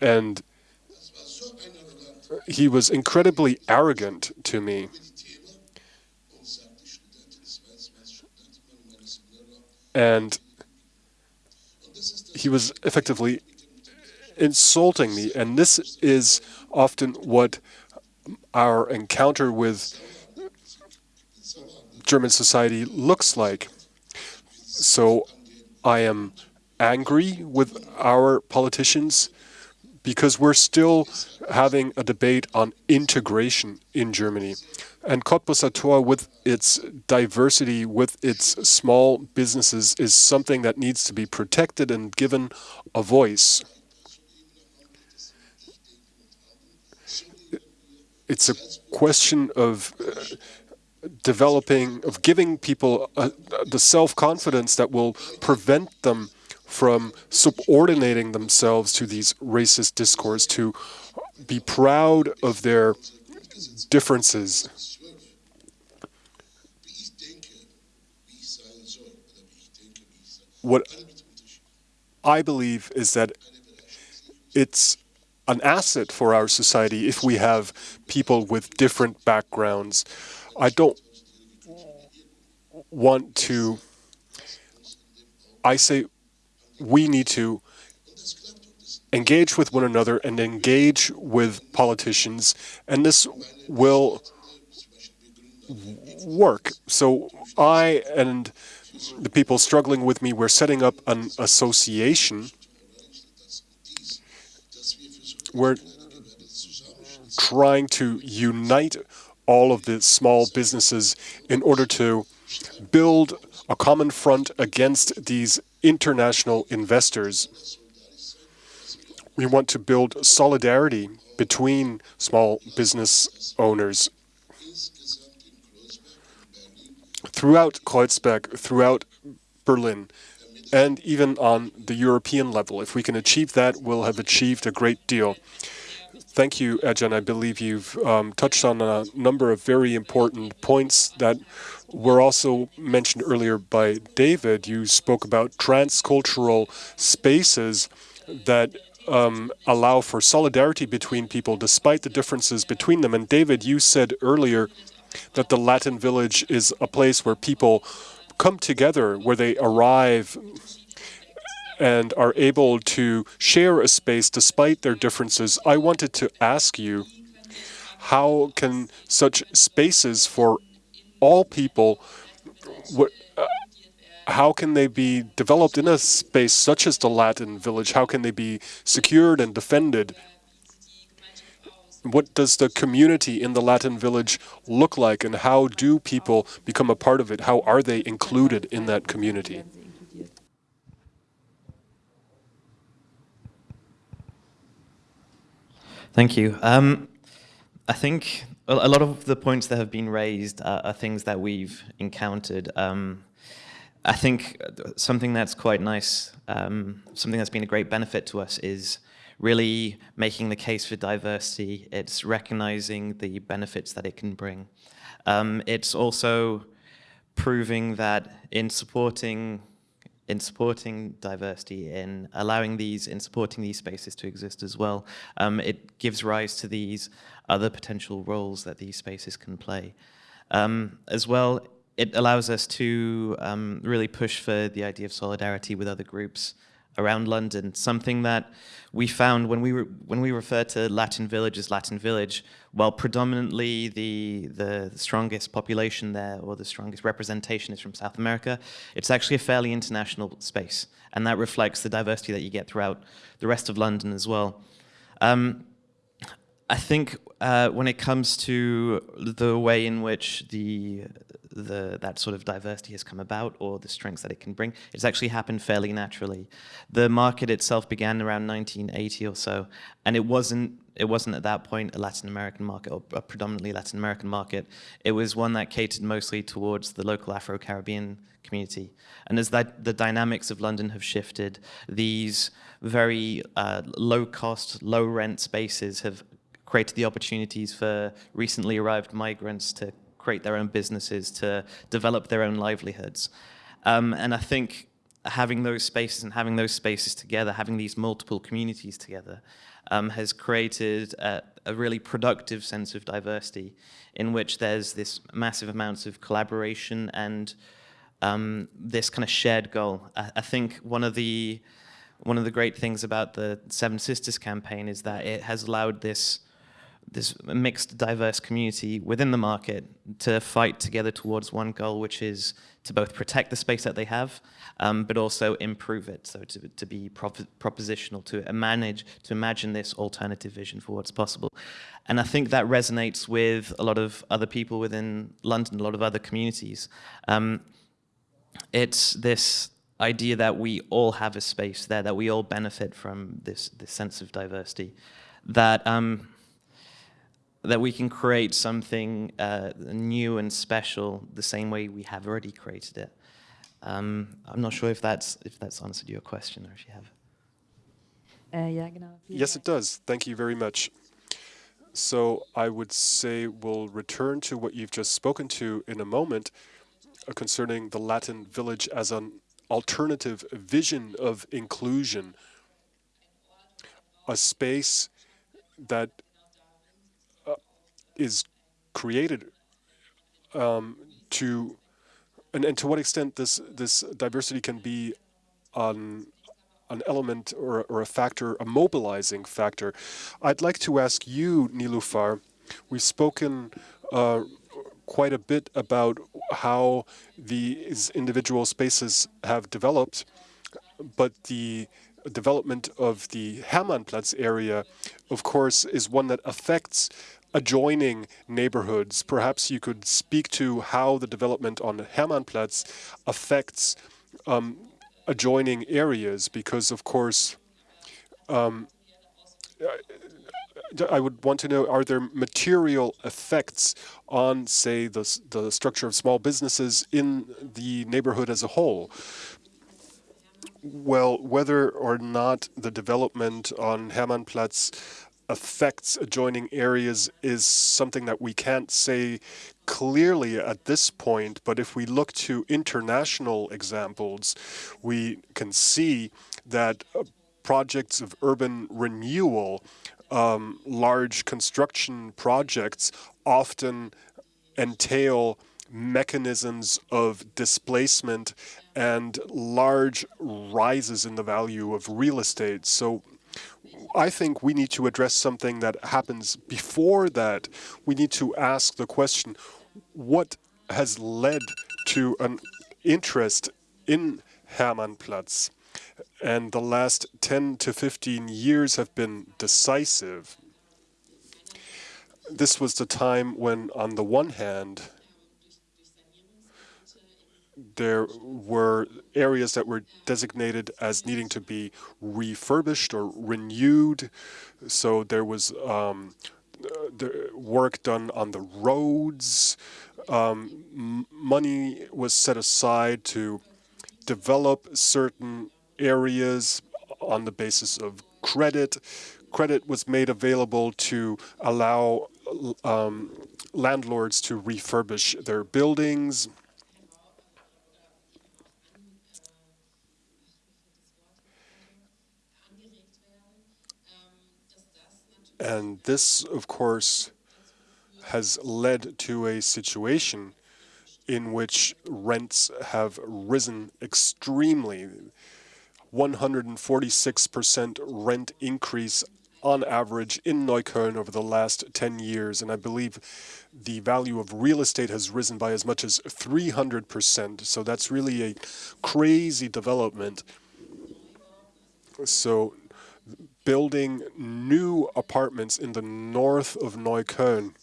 and he was incredibly arrogant to me. And he was effectively insulting me. And this is often what our encounter with German society looks like. So I am angry with our politicians because we're still having a debate on integration in Germany. And Kottbusser Tor, with its diversity, with its small businesses, is something that needs to be protected and given a voice. It's a question of uh, developing, of giving people uh, the self-confidence that will prevent them from subordinating themselves to these racist discourse, to be proud of their differences. What I believe is that it's an asset for our society if we have people with different backgrounds. I don't want to, I say we need to engage with one another and engage with politicians, and this will work. So I and the people struggling with me, we're setting up an association. We're trying to unite all of the small businesses in order to build a common front against these international investors. We want to build solidarity between small business owners. Throughout Kreuzberg, throughout Berlin and even on the European level. If we can achieve that, we'll have achieved a great deal. Thank you, Ercan. I believe you've um, touched on a number of very important points that were also mentioned earlier by David. You spoke about transcultural spaces that um, allow for solidarity between people despite the differences between them. And David, you said earlier that the Latin village is a place where people come together, where they arrive and are able to share a space despite their differences. I wanted to ask you, how can such spaces for all people, what, uh, how can they be developed in a space such as the Latin village? How can they be secured and defended? What does the community in the Latin village look like and how do people become a part of it? How are they included in that community? Thank you. Um, I think a lot of the points that have been raised are, are things that we've encountered. Um, I think something that's quite nice, um, something that's been a great benefit to us is really making the case for diversity. It's recognizing the benefits that it can bring. Um, it's also proving that in supporting in supporting diversity, in allowing these, in supporting these spaces to exist as well, um, it gives rise to these other potential roles that these spaces can play. Um, as well, it allows us to um, really push for the idea of solidarity with other groups around London, something that we found when we, when we refer to Latin Village as Latin Village, while predominantly the, the strongest population there or the strongest representation is from South America, it's actually a fairly international space. And that reflects the diversity that you get throughout the rest of London as well. Um, I think uh, when it comes to the way in which the, the, that sort of diversity has come about or the strengths that it can bring, it's actually happened fairly naturally. The market itself began around 1980 or so, and it wasn't, it wasn't at that point a Latin American market or a predominantly Latin American market. It was one that catered mostly towards the local Afro-Caribbean community. And as that, the dynamics of London have shifted, these very uh, low-cost, low-rent spaces have created the opportunities for recently arrived migrants to create their own businesses, to develop their own livelihoods. Um, and I think having those spaces and having those spaces together, having these multiple communities together, um, has created a, a, really productive sense of diversity in which there's this massive amounts of collaboration and um, this kind of shared goal. I, I, think one of the one of the great things about the Seven Sisters campaign is that it has allowed this this mixed, diverse community within the market to fight together towards one goal, which is to both protect the space that they have, um, but also improve it. So to, to be prop propositional, to manage, to imagine this alternative vision for what's possible. And I think that resonates with a lot of other people within London, a lot of other communities. Um, it's this idea that we all have a space there, that we all benefit from this, this sense of diversity, that um, that we can create something uh, new and special the same way we have already created it. Um, I'm not sure if that's if that's answered your question or if you have. Uh, yes, it does. Thank you very much. So I would say we'll return to what you've just spoken to in a moment uh, concerning the Latin village as an alternative vision of inclusion, a space that is created um, to, and, and to what extent this this diversity can be an an element or, or a factor, a mobilizing factor. I'd like to ask you, Niloufar, we've spoken uh, quite a bit about how these individual spaces have developed, but the development of the Hermannplatz area, of course, is one that affects adjoining neighborhoods. Perhaps you could speak to how the development on Hermannplatz affects um, adjoining areas, because of course, um, I would want to know, are there material effects on, say, the, the structure of small businesses in the neighborhood as a whole? well, whether or not the development on Hermannplatz affects adjoining areas is something that we can't say clearly at this point, but if we look to international examples, we can see that uh, projects of urban renewal, um, large construction projects often entail mechanisms of displacement and large rises in the value of real estate. So I think we need to address something that happens before that. We need to ask the question, what has led to an interest in Hermannplatz? And the last 10 to 15 years have been decisive. This was the time when, on the one hand, there were areas that were designated as needing to be refurbished or renewed. So there was um, the work done on the roads. Um, money was set aside to develop certain areas on the basis of credit. Credit was made available to allow um, landlords to refurbish their buildings. And this, of course, has led to a situation in which rents have risen extremely. 146% rent increase on average in Neukölln over the last 10 years. And I believe the value of real estate has risen by as much as 300%. So that's really a crazy development. So building new apartments in the north of Neukölln.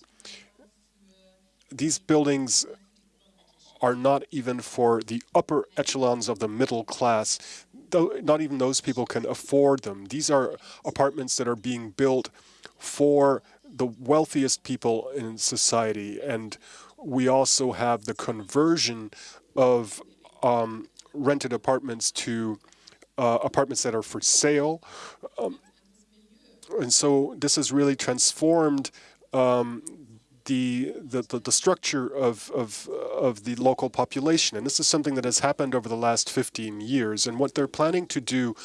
These buildings are not even for the upper echelons of the middle class. Not even those people can afford them. These are apartments that are being built for the wealthiest people in society. And we also have the conversion of um, rented apartments to uh, apartments that are for sale. Um, and so this has really transformed um, the, the, the, structure of, of, of the local population. And this is something that has happened over the last 15 years. And what they're planning to do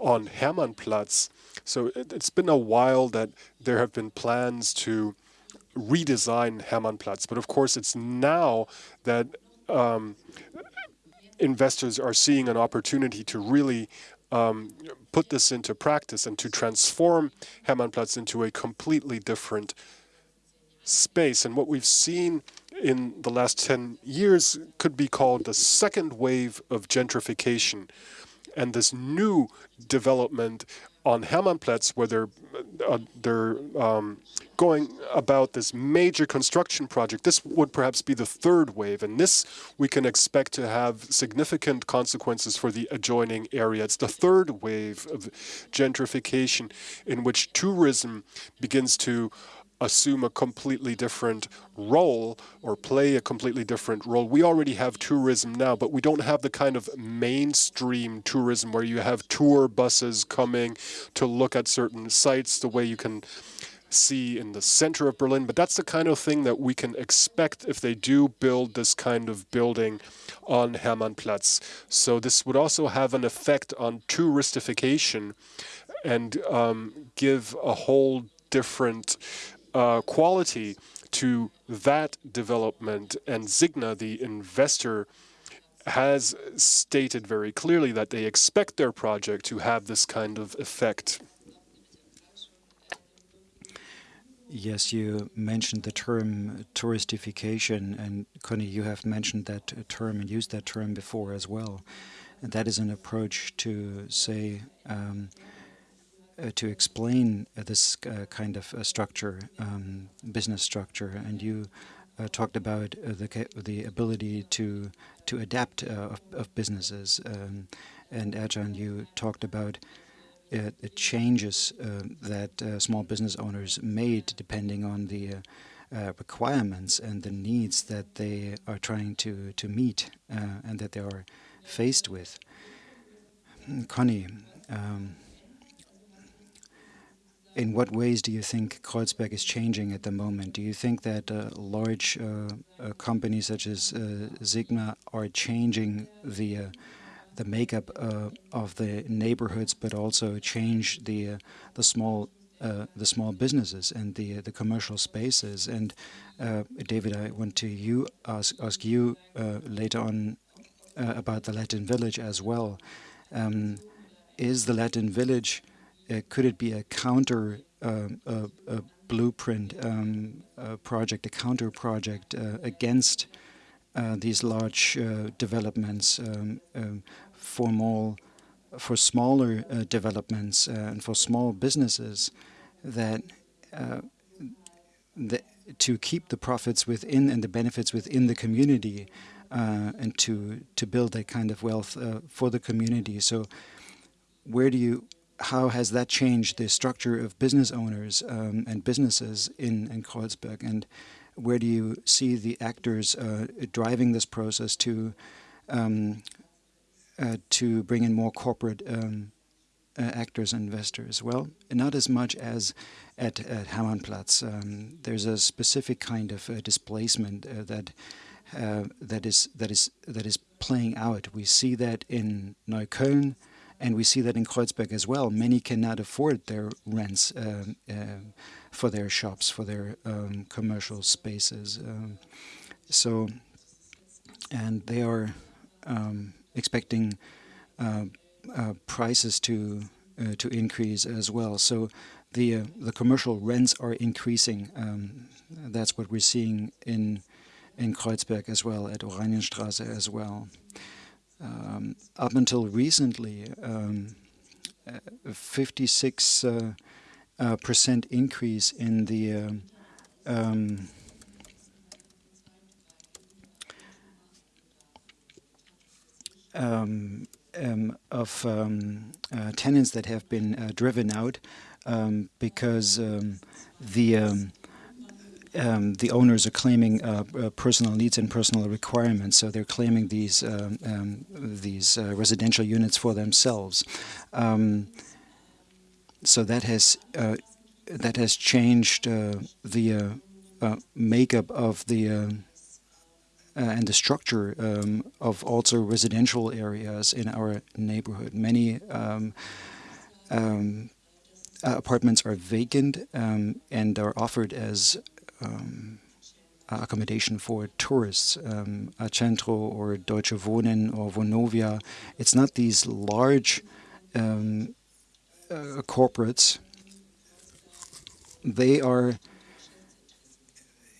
on Hermannplatz, so it, it's been a while that there have been plans to redesign Hermannplatz. But of course, it's now that um, investors are seeing an opportunity to really um, put this into practice and to transform Hermannplatz into a completely different space. And what we've seen in the last 10 years could be called the second wave of gentrification. And this new development on Hermannplatz, where they're, uh, they're um, going about this major construction project, this would perhaps be the third wave. And this we can expect to have significant consequences for the adjoining area. It's the third wave of gentrification in which tourism begins to assume a completely different role or play a completely different role. We already have tourism now, but we don't have the kind of mainstream tourism where you have tour buses coming to look at certain sites the way you can see in the center of Berlin. But that's the kind of thing that we can expect if they do build this kind of building on Hermannplatz. So this would also have an effect on touristification and um, give a whole different uh, quality to that development. And Signa, the investor, has stated very clearly that they expect their project to have this kind of effect. Yes, you mentioned the term touristification, and Conny, you have mentioned that term and used that term before as well. And that is an approach to say um, to explain uh, this uh, kind of structure, um, business structure, and you talked about the the ability to to adapt of, of, businesses. Um, and Ercan, you talked about uh, the changes uh, that uh, small business owners made depending on the requirements and the needs that they are trying to, to meet and that they are faced with. Connie, um, in what ways do you think Kreuzberg is changing at the moment? Do you think that uh, large uh, uh, companies such as uh, Signa are changing the uh, the makeup uh, of the neighborhoods, but also change the the small the small businesses and the the commercial spaces? And David, I want to you ask ask you later on about the Latin Village as well. Um, is the Latin Village uh, could it be a counter um, a, a, blueprint um, a project, a counter project uh, against uh, these large uh, developments um, um, for more for smaller uh, developments uh, and for small businesses that, that to keep the profits within and the benefits within the community and to to build that kind of wealth for the community. So where do you how has that changed the structure of business owners um, and businesses in, in Kreuzberg? And where do you see the actors uh, driving this process to um, uh, to bring in more corporate um, uh, actors and investors? Well, not as much as at, at. Um, there's a specific kind of uh, displacement uh, that uh, that is that is that is playing out. We see that in Neukölln. And we see that in Kreuzberg as well. Many cannot afford their rents uh, for their shops, for their um, commercial spaces. Um, so, and they are um, expecting uh, uh, prices to uh, to increase as well. So, the uh, the commercial rents are increasing. That's what we're seeing in in Kreuzberg as well, at Oranienstraße as well um, up until recently, um, 56 uh, uh, percent increase in the um, um, um, um of um, uh, tenants that have been uh, driven out um, because the um, the owners are claiming uh, uh, personal needs and personal requirements, so they're claiming these um, um, these uh, residential units for themselves. Um, so that has uh, that has changed uh, the uh, makeup of the and the structure um, of also residential areas in our neighborhood. Many um, apartments are vacant um, and are offered as um, accommodation for tourists, um, Accentro or Deutsche Wohnen or Vonovia. It's not these large um, uh, corporates. They are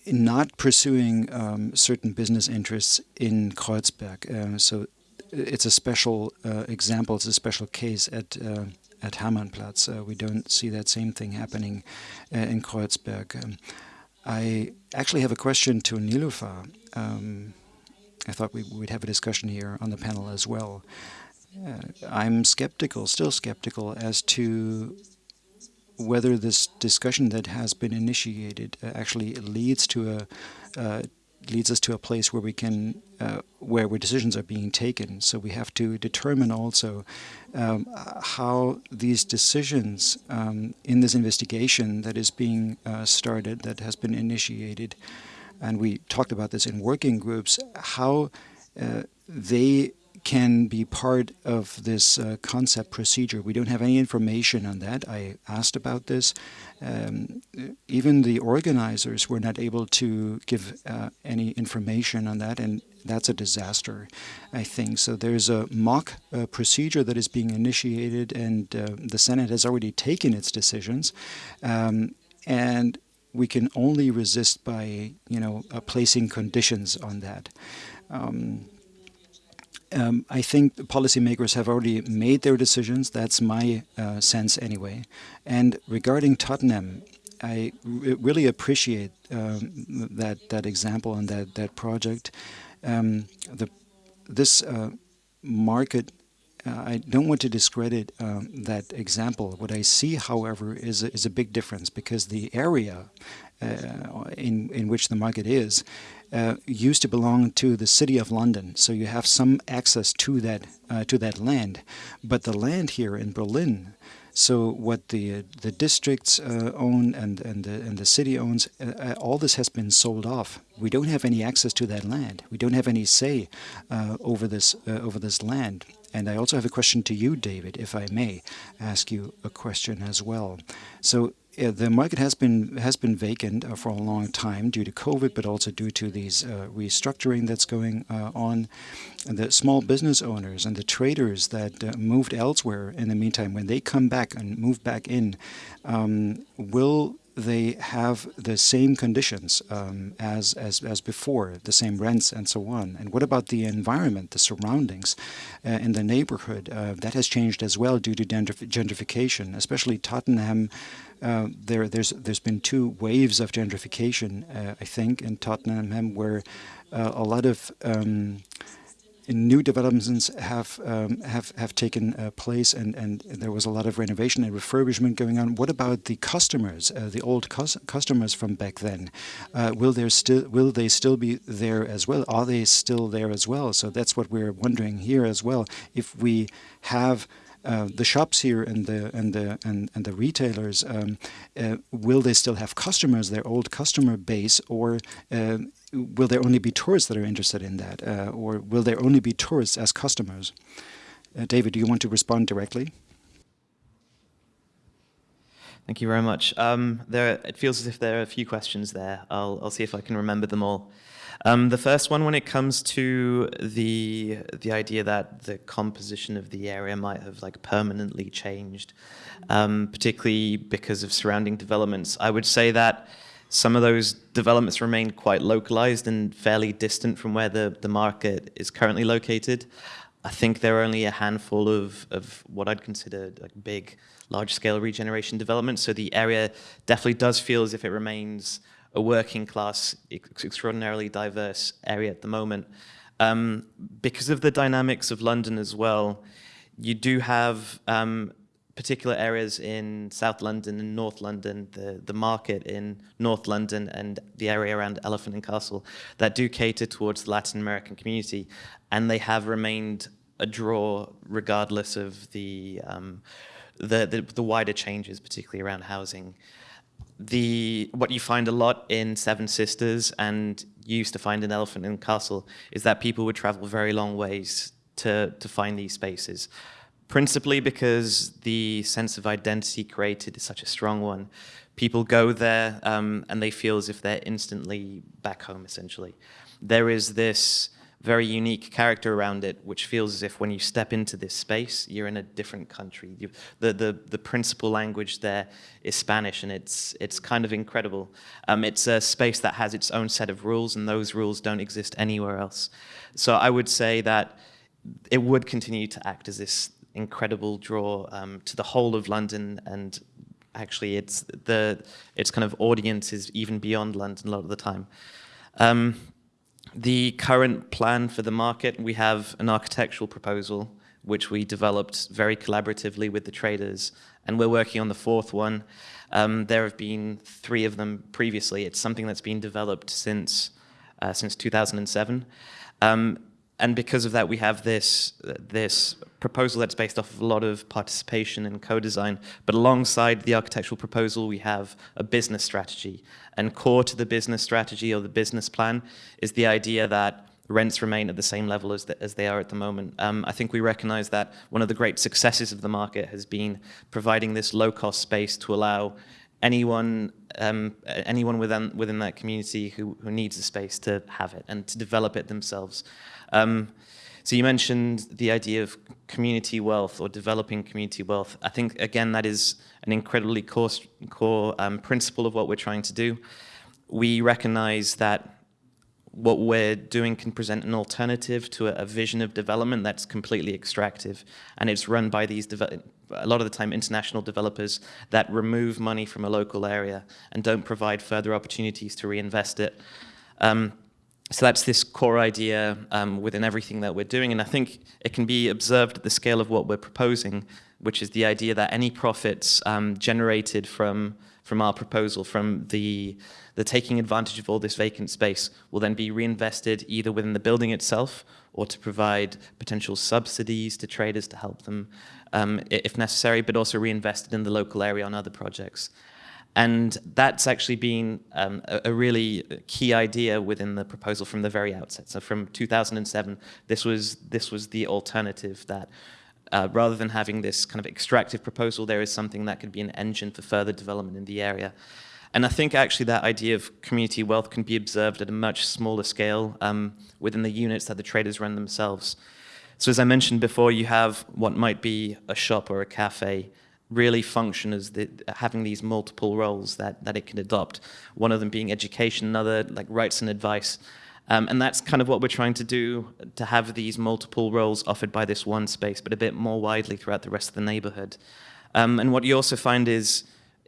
not pursuing um, certain business interests in Kreuzberg. Uh, so it's a special uh, example, it's a special case at uh, at Hermannplatz. Uh, we don't see that same thing happening uh, in Kreuzberg. Um, I actually have a question to Niloufar. Um, I thought we would have a discussion here on the panel as well. Uh, I'm skeptical, still skeptical, as to whether this discussion that has been initiated uh, actually leads to a uh, leads us to a place where we can, uh, where, where decisions are being taken. So we have to determine also um, how these decisions um, in this investigation that is being uh, started, that has been initiated, and we talked about this in working groups, how uh, they can be part of this uh, concept procedure. We don't have any information on that. I asked about this. Um, even the organizers were not able to give uh, any information on that, and that's a disaster, I think. So there's a mock uh, procedure that is being initiated, and uh, the Senate has already taken its decisions. Um, and we can only resist by, you know, uh, placing conditions on that. Um, um, I think policymakers have already made their decisions. That's my uh, sense anyway. And regarding Tottenham, I really appreciate um, that that example and that that project. Um, the this uh, market. Uh, I don't want to discredit um, that example. What I see, however, is a, is a big difference because the area uh, in in which the market is uh, used to belong to the city of London. So you have some access to that uh, to that land, but the land here in Berlin. So what the the districts uh, own and and the, and the city owns, uh, uh, all this has been sold off. We don't have any access to that land. We don't have any say uh, over this over this land. And I also have a question to you, David, if I may ask you a question as well. So the market has been has been vacant uh, for a long time due to COVID, but also due to these uh, restructuring that's going uh, on. And the small business owners and the traders that uh, moved elsewhere in the meantime, when they come back and move back in, um, will they have the same conditions um, as, as, as before, the same rents and so on. And what about the environment, the surroundings uh, in the neighborhood? Uh, that has changed as well due to gentrification, especially Tottenham. Uh, there, there's, there's been two waves of gentrification, uh, I think, in Tottenham, where uh, a lot of um, new developments have um, have have taken uh, place, and and there was a lot of renovation and refurbishment going on. What about the customers, uh, the old cus customers from back then? Will there still will they still be there as well? Are they still there as well? So that's what we're wondering here as well. If we have uh, the shops here and the and the and, and the retailers um, uh, will they still have customers their old customer base or uh, will there only be tourists that are interested in that uh, or will there only be tourists as customers uh, David do you want to respond directly Thank you very much. Um, there, it feels as if there are a few questions there. I'll, I'll see if I can remember them all. Um, the first one, when it comes to the the idea that the composition of the area might have like permanently changed, um, particularly because of surrounding developments, I would say that some of those developments remain quite localized and fairly distant from where the, the market is currently located. I think there are only a handful of, of what I'd consider like big, large-scale regeneration developments. So the area definitely does feel as if it remains a working class, extraordinarily diverse area at the moment. Um, because of the dynamics of London as well, you do have um, particular areas in South London and North London, the, the market in North London and the area around Elephant and Castle that do cater towards the Latin American community. And they have remained a draw regardless of the, um, the, the, the wider changes, particularly around housing the what you find a lot in Seven Sisters and used to find in Elephant and Castle is that people would travel very long ways to, to find these spaces. Principally because the sense of identity created is such a strong one. People go there um, and they feel as if they're instantly back home, essentially. There is this very unique character around it, which feels as if when you step into this space, you're in a different country. You, the, the, the principal language there is Spanish, and it's, it's kind of incredible. Um, it's a space that has its own set of rules, and those rules don't exist anywhere else. So I would say that it would continue to act as this incredible draw um, to the whole of London and actually it's the its kind of audience is even beyond London a lot of the time. Um, the current plan for the market, we have an architectural proposal which we developed very collaboratively with the traders, and we're working on the fourth one. Um, there have been three of them previously. It's something that's been developed since uh, since 2007. Um, and because of that, we have this, this proposal that's based off of a lot of participation and co-design. But alongside the architectural proposal, we have a business strategy. And core to the business strategy or the business plan is the idea that rents remain at the same level as, the, as they are at the moment. Um, I think we recognize that one of the great successes of the market has been providing this low-cost space to allow anyone um, anyone within within that community who, who needs a space to have it and to develop it themselves. Um, so you mentioned the idea of community wealth or developing community wealth. I think, again, that is an incredibly core, core um, principle of what we're trying to do. We recognize that what we're doing can present an alternative to a, a vision of development that's completely extractive. And it's run by these, a lot of the time, international developers that remove money from a local area and don't provide further opportunities to reinvest it. Um, so that's this core idea um, within everything that we're doing. And I think it can be observed at the scale of what we're proposing, which is the idea that any profits um, generated from from our proposal, from the, the taking advantage of all this vacant space will then be reinvested either within the building itself or to provide potential subsidies to traders to help them um, if necessary, but also reinvested in the local area on other projects. And that's actually been um, a, a, really key idea within the proposal from the very outset. So from 2007, this was, this was the alternative that uh, rather than having this kind of extractive proposal, there is something that could be an engine for further development in the area. And I think actually that idea of community wealth can be observed at a much smaller scale um, within the units that the traders run themselves. So as I mentioned before, you have what might be a shop or a cafe really function as the, having these multiple roles that, that it can adopt. One of them being education, another like rights and advice. Um, and that's kind of what we're trying to do, to have these multiple roles offered by this one space, but a bit more widely throughout the rest of the neighborhood. Um, and what you also find is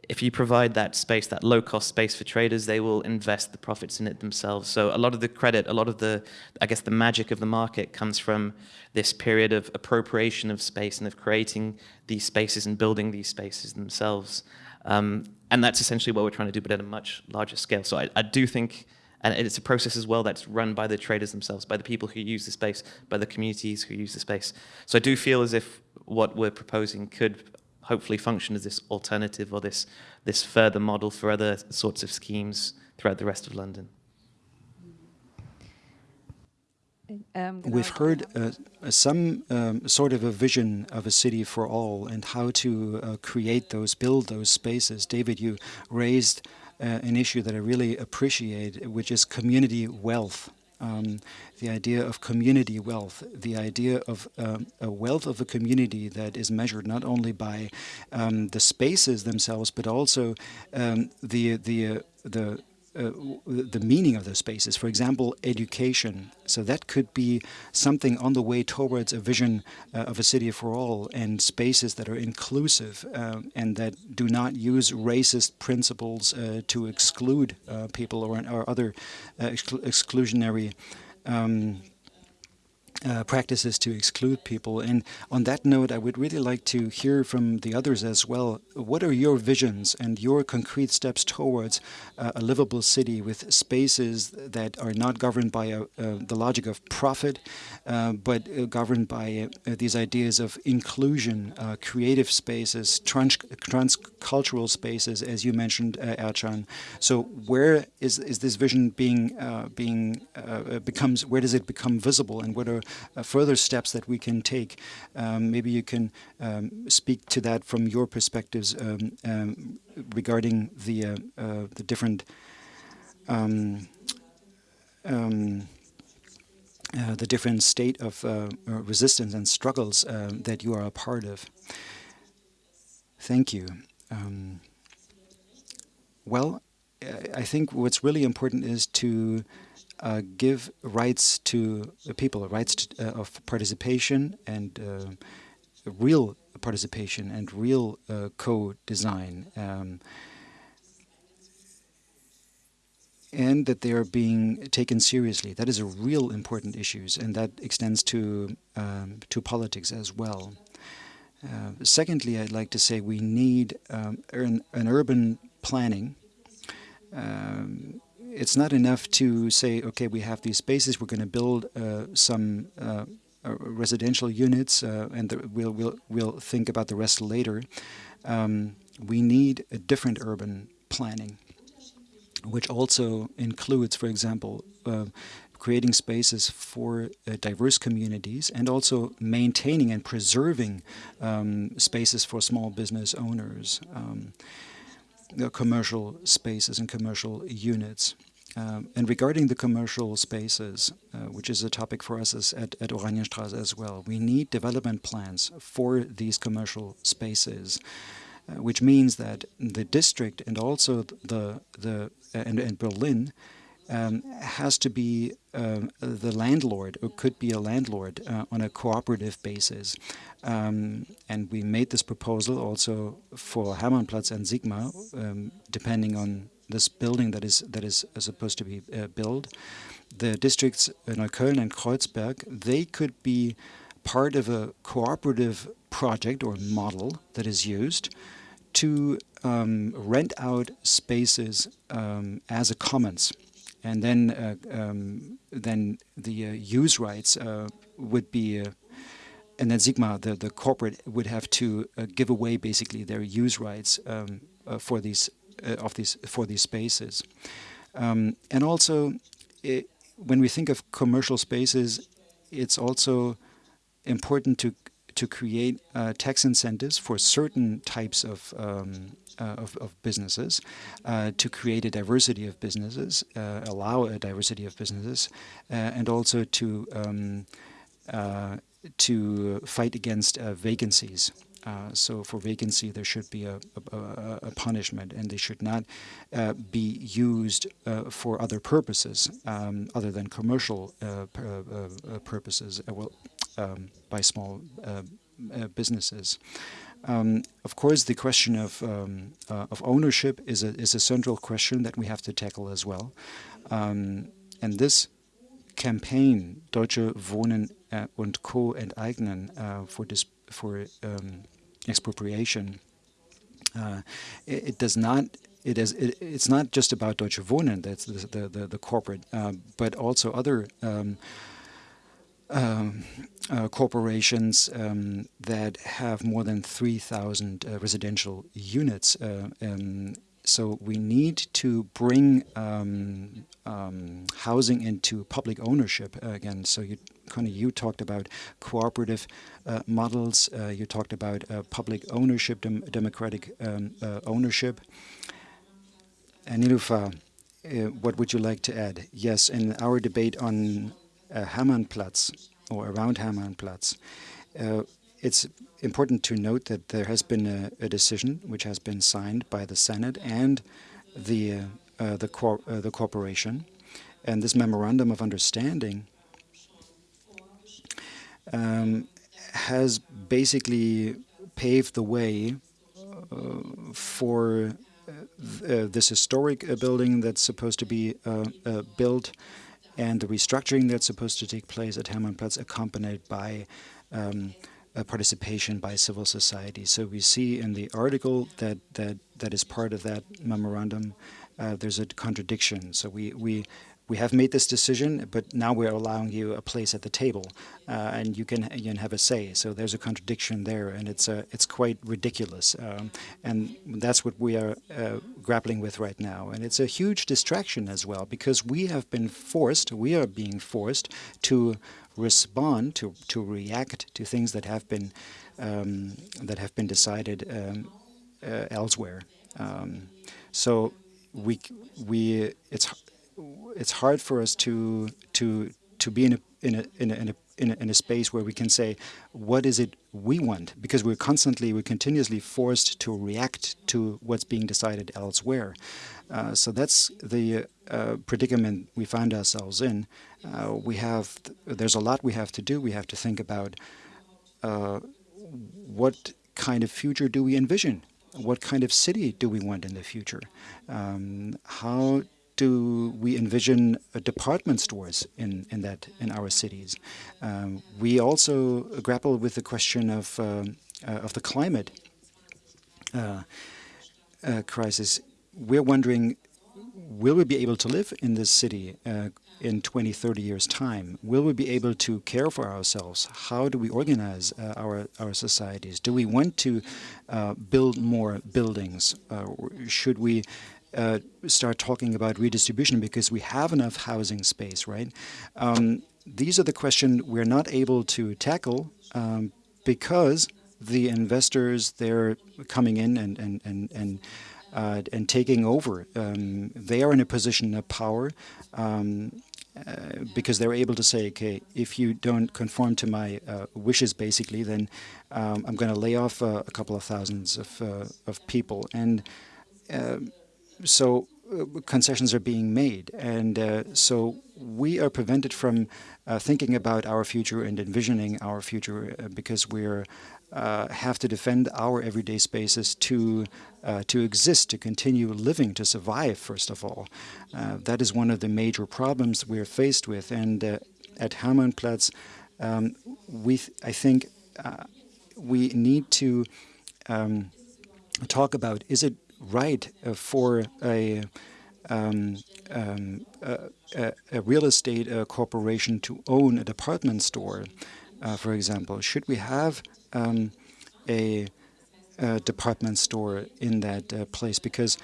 if you provide that space, that low-cost space for traders, they will invest the profits in it themselves. So a lot of the credit, a lot of the, I guess, the magic of the market comes from this period of appropriation of space and of creating these spaces and building these spaces themselves. Um, and that's essentially what we're trying to do, but at a much larger scale. So I, I do think, and it's a process as well that's run by the traders themselves, by the people who use the space, by the communities who use the space. So I do feel as if what we're proposing could hopefully function as this alternative or this, this further model for other sorts of schemes throughout the rest of London. Um, We've heard uh, some um, sort of a vision of a city for all and how to uh, create those, build those spaces. David, you raised uh, an issue that I really appreciate, which is community wealth um, the idea of community wealth, the idea of um, a wealth of a community that is measured not only by um, the spaces themselves, but also um, the the uh, the uh, the meaning of those spaces. For example, education. So that could be something on the way towards a vision uh, of a city for all and spaces that are inclusive uh, and that do not use racist principles uh, to exclude uh, people or, or other uh, exclu exclusionary um, uh, practices to exclude people. And on that note, I would really like to hear from the others as well. What are your visions and your concrete steps towards uh, a livable city with spaces that are not governed by a, uh, the logic of profit, uh, but uh, governed by these ideas of inclusion, creative spaces, trans transcultural spaces, as you mentioned, Ercan. So where is, is this vision being, being becomes, where does it become visible and what are uh, further steps that we can take. Um, maybe you can um, speak to that from your perspectives um, um regarding the uh, uh, the different um, uh, the different state of uh, resistance and struggles uh, that you are a part of. Thank you. well, I think what's really important is to uh, give rights to people, rights to, uh, of participation and uh, real participation and real uh, co-design. Um, and that they are being taken seriously. That is a real important issue, and that extends to um, to politics as well. Uh, secondly, I'd like to say we need um, an, an, urban planning um, it's not enough to say, okay, we have these spaces, we're going to build uh, some uh, uh, residential units, and the, we'll, we'll, we'll think about the rest later. Um, we need a different urban planning, which also includes, for example, creating spaces for uh, diverse communities and also maintaining and preserving um, spaces for small business owners. Um, commercial spaces and commercial units. Um, and regarding the commercial spaces, uh, which is a topic for us at, at Oranienstraße as well, we need development plans for these commercial spaces, uh, which means that the district and also the, the and, and Berlin um, has to be uh, the landlord, or could be a landlord uh, on a cooperative basis. Um, and we made this proposal also for Hermannplatz and Signa, um, depending on this building that is that is supposed to be uh, built. The districts in Neukölln and Kreuzberg, they could be part of a cooperative project or model that is used to um, rent out spaces um, as a commons, and then uh, um, then the uh, use rights uh, would be, uh, and then Signa, the the corporate, would have to uh, give away basically their use rights um, uh, for these of these for these spaces, um, and also it, when we think of commercial spaces, it's also important to to create uh, tax incentives for certain types of um, uh, of, of, businesses, uh, to create a diversity of businesses, uh, allow a diversity of businesses, uh, and also to um, uh, to fight against vacancies. so for vacancy, there should be a, a, a punishment, and they should not be used for other purposes um, other than commercial purposes. well, um, by small uh, uh, businesses. Um, of course, the question of um, uh, of ownership is a is a central question that we have to tackle as well. Um, and this campaign, Deutsche Wohnen uh, und Co. enteignen, uh, for this for um, expropriation, uh, it, it, does not. It is. It, it's not just about Deutsche Wohnen. That's the the, the, the corporate, but also other. Um, um, uh, corporations um, that have more than 3,000 uh, residential units. Uh, um, so we need to bring um, um, housing into public ownership again. So you, Connie, you talked about cooperative uh, models. Uh, you talked about uh, public ownership, dem democratic um, ownership. And what would you like to add? Yes, in our debate on uh, Hermannplatz or around Hermannplatz. Uh, it's important to note that there has been a, a, decision which has been signed by the Senate and the uh, uh, the, cor uh, the corporation, and this memorandum of understanding um, has basically paved the way uh, for uh, this historic building that's supposed to be built and the restructuring that's supposed to take place at Hermannplatz accompanied by um, participation by civil society. So we see in the article that that that is part of that memorandum, uh, there's a contradiction. So we we we have made this decision, but now we're allowing you a place at the table, uh, and you can you can have a say. So there's a contradiction there, and it's uh, it's quite ridiculous, um, and that's what we are uh, grappling with right now. And it's a huge distraction as well because we have been forced, we are being forced to respond to to react to things that have been um, that have been decided um, uh, elsewhere. Um, so we we it's it's hard for us to to to be in a in a in a, in a in a, in a space where we can say what is it we want? Because we're constantly we're continuously forced to react to what's being decided elsewhere. Uh, so that's the uh, predicament we find ourselves in. Uh, we have there's a lot we have to do. We have to think about uh, what kind of future do we envision? What kind of city do we want in the future? Um, how do we envision uh, department stores in, in that in our cities? Um, we also grapple with the question of um, uh, of the climate uh, crisis. We're wondering, will we be able to live in this city in 20, 30 years' time? Will we be able to care for ourselves? How do we organize uh, our, our societies? Do we want to uh, build more buildings? Uh, should we uh, start talking about redistribution because we have enough housing space, right? Um, these are the questions we're not able to tackle um, because the investors they're coming in and and and and, uh, and taking over. Um, they are in a position of power. Um, uh, because they're able to say, okay, if you don't conform to my uh, wishes, basically, then um, I'm going to lay off uh, a couple of thousands of, uh, of people. And so uh, concessions are being made. And uh, so we are prevented from uh, thinking about our future and envisioning our future uh, because we uh, have to defend our everyday spaces to uh, to exist, to continue living, to survive, first of all. that is one of the major problems we're faced with. And at Hermannplatz, um, we, I think, we need to um, talk about is it right uh, for a, um, um, a, a, real estate uh, corporation to own a department store, uh, for example? Should we have um, a, a, department store in that uh, place? Because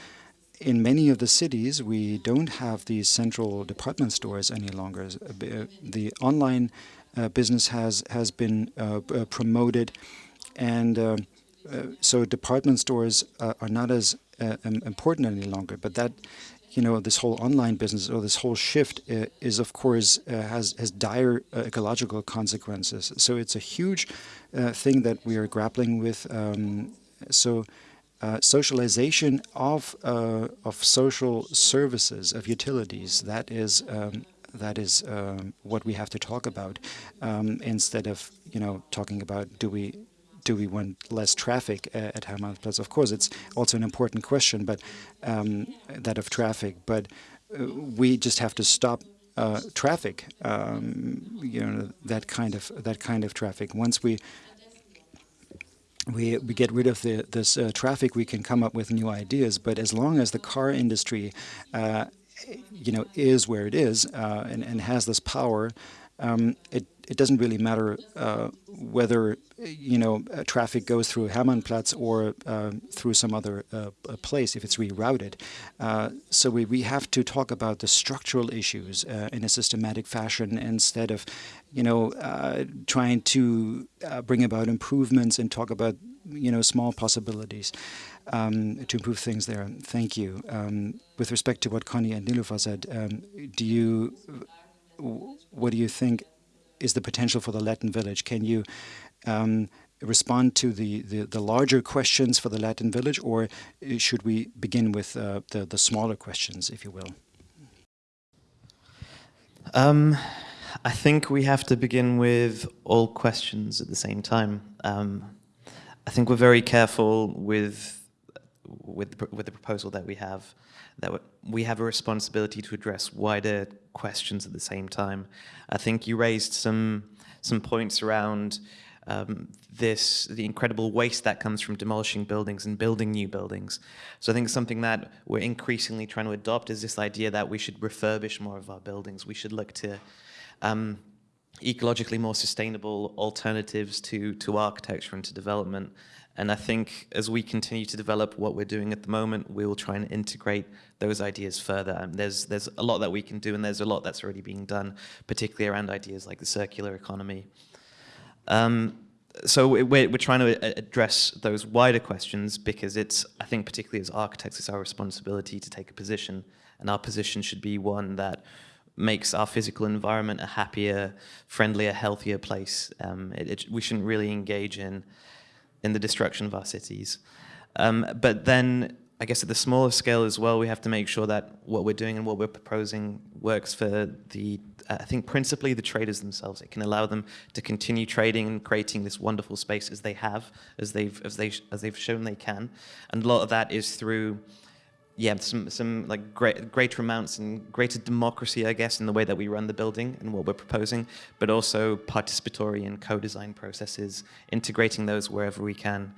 in many of the cities, we don't have these central department stores any longer. Uh, the online business has has been promoted, and so department stores are not as uh, important any longer. But that, you know, this whole online business or this whole shift uh, is, of course, uh, has has dire ecological consequences. So it's a huge thing that we are grappling with. Um, so. Uh, socialization of uh, of social services of utilities that is um, that is um, what we have to talk about um, instead of you know talking about do we do we want less traffic uh, at Hermannplatz? Of course, it's also an important question, but um, that of traffic. But uh, we just have to stop uh, traffic. Um, you know that kind of that kind of traffic. Once we we, we get rid of the, this uh, traffic, we can come up with new ideas. But as long as the car industry, uh, you know, is where it is uh, and, and has this power, um, it it doesn't really matter uh, whether you know uh, traffic goes through Hermannplatz or uh, through some other uh, place if it's rerouted. So we, we have to talk about the structural issues in a systematic fashion instead of you know trying to bring about improvements and talk about you know small possibilities. Um, to improve things there. Thank you. Um, with respect to what Connie and Niloufar said, um, do you, what do you think is the potential for the Latin village? Can you um, respond to the, the, the, larger questions for the Latin village, or uh, should we begin with uh, the, the smaller questions, if you will? Um, I think we have to begin with all questions at the same time. Um, I think we're very careful with with with the proposal that we have, that we have a responsibility to address wider questions at the same time. I think you raised some some points around um, this, the incredible waste that comes from demolishing buildings and building new buildings. So I think something that we're increasingly trying to adopt is this idea that we should refurbish more of our buildings. We should look to um, ecologically more sustainable alternatives to, to architecture and to development. And I think as we continue to develop what we're doing at the moment, we will try and integrate those ideas further. And there's, there's a lot that we can do, and there's a lot that's already being done, particularly around ideas like the circular economy. Um, so we're, we're trying to address those wider questions because it's, I think particularly as architects, it's our responsibility to take a position. And our position should be one that makes our physical environment a happier, friendlier, healthier place. Um, it, it, we shouldn't really engage in in the destruction of our cities. Um, but then, I guess at the smaller scale as well, we have to make sure that what we're doing and what we're proposing works for the, uh, I think principally the traders themselves. It can allow them to continue trading and creating this wonderful space as they have, as they've, as they, as they've shown they can. And a lot of that is through yeah, some some like great, greater amounts and greater democracy, I guess, in the way that we run the building and what we're proposing, but also participatory and co-design processes, integrating those wherever we can,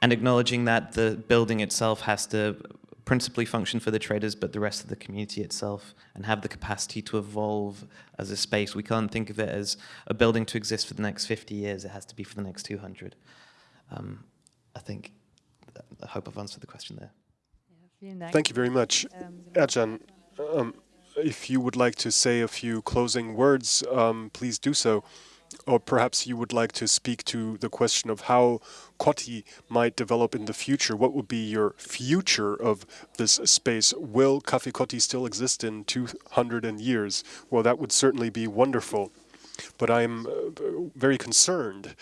and acknowledging that the building itself has to principally function for the traders, but the rest of the community itself, and have the capacity to evolve as a space. We can't think of it as a building to exist for the next 50 years. It has to be for the next 200. Um, I think, I hope I've answered the question there. Thank you very much. Ercan, um, if you would like to say a few closing words, um, please do so. Or perhaps you would like to speak to the question of how Kotti might develop in the future. What would be your future of this space? Will Café Kotti still exist in 200 years? Well, that would certainly be wonderful. But I'm uh, very concerned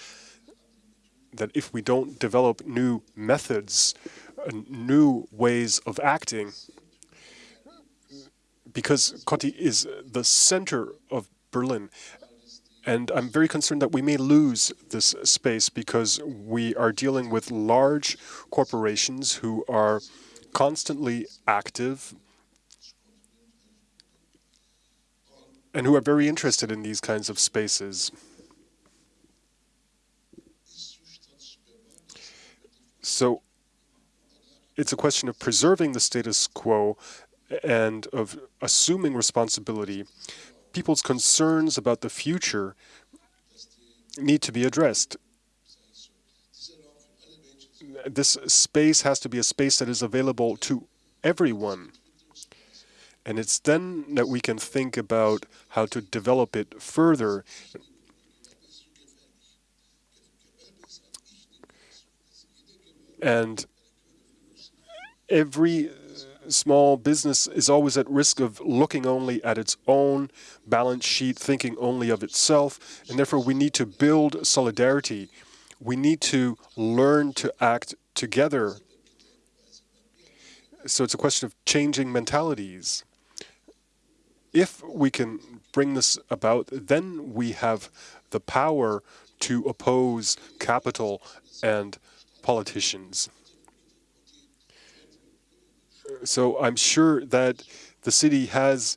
that if we don't develop new methods new ways of acting because Kotti is the center of Berlin. And I'm very concerned that we may lose this space because we are dealing with large corporations who are constantly active and who are very interested in these kinds of spaces. So it's a question of preserving the status quo and of assuming responsibility. People's concerns about the future need to be addressed. This space has to be a space that is available to everyone. And it's then that we can think about how to develop it further. And every uh, small business is always at risk of looking only at its own balance sheet, thinking only of itself, and therefore we need to build solidarity. We need to learn to act together. So it's a question of changing mentalities. If we can bring this about, then we have the power to oppose capital and politicians. So I'm sure that the city has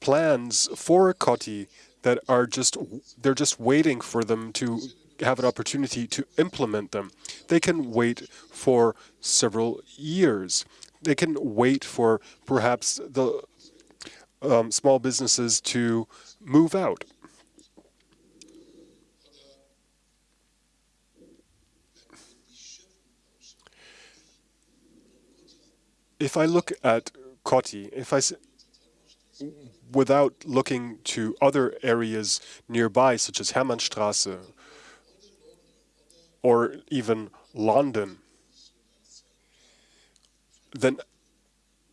plans for Kotti that are just, they're just waiting for them to have an opportunity to implement them. They can wait for several years. They can wait for perhaps the um, small businesses to move out. If I look at Kotti, if I without looking to other areas nearby, such as Hermannstraße or even London, then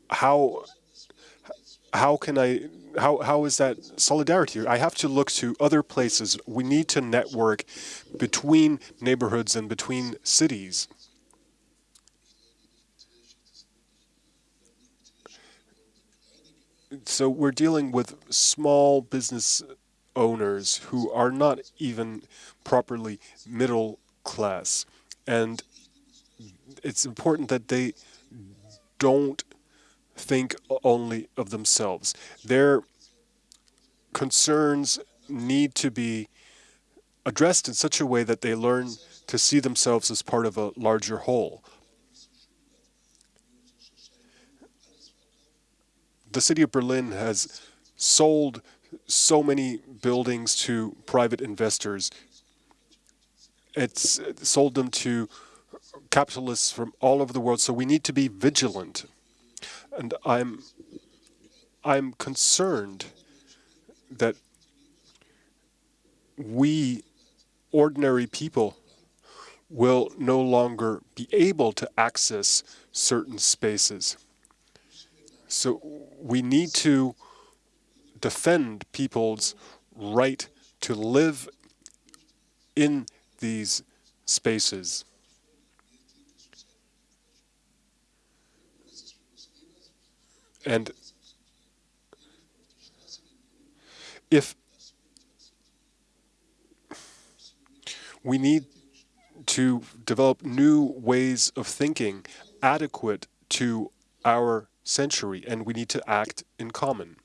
how how can I how how is that solidarity? I have to look to other places. We need to network between neighborhoods and between cities. So we're dealing with small business owners who are not even properly middle class. And it's important that they don't think only of themselves. Their concerns need to be addressed in such a way that they learn to see themselves as part of a larger whole. The city of Berlin has sold so many buildings to private investors. It's sold them to capitalists from all over the world, so we need to be vigilant. And I'm, I'm concerned that we, ordinary people, will no longer be able to access certain spaces. So we need to defend people's right to live in these spaces. And if we need to develop new ways of thinking adequate to our century, and we need to act in common.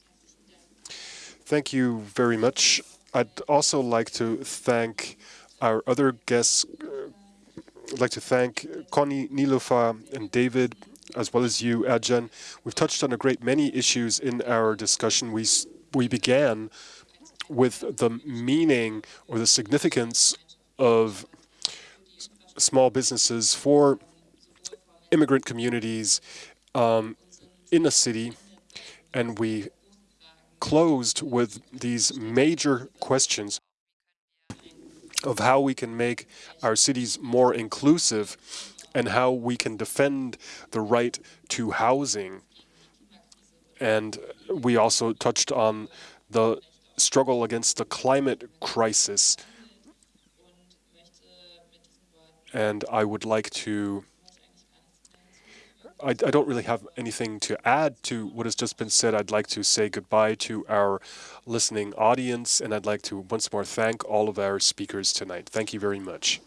Thank you very much. I'd also like to thank our other guests. Uh, I'd like to thank Connie, Niloufar, and David, as well as you, Ercan. We've touched on a great many issues in our discussion. We, we began with the meaning or the significance of small businesses for immigrant communities um, in a city, and we closed with these major questions of how we can make our cities more inclusive and how we can defend the right to housing. And we also touched on the struggle against the climate crisis. And I would like to I, I, don't really have anything to add to what has just been said. I'd like to say goodbye to our listening audience, and I'd like to once more thank all of our speakers tonight. Thank you very much.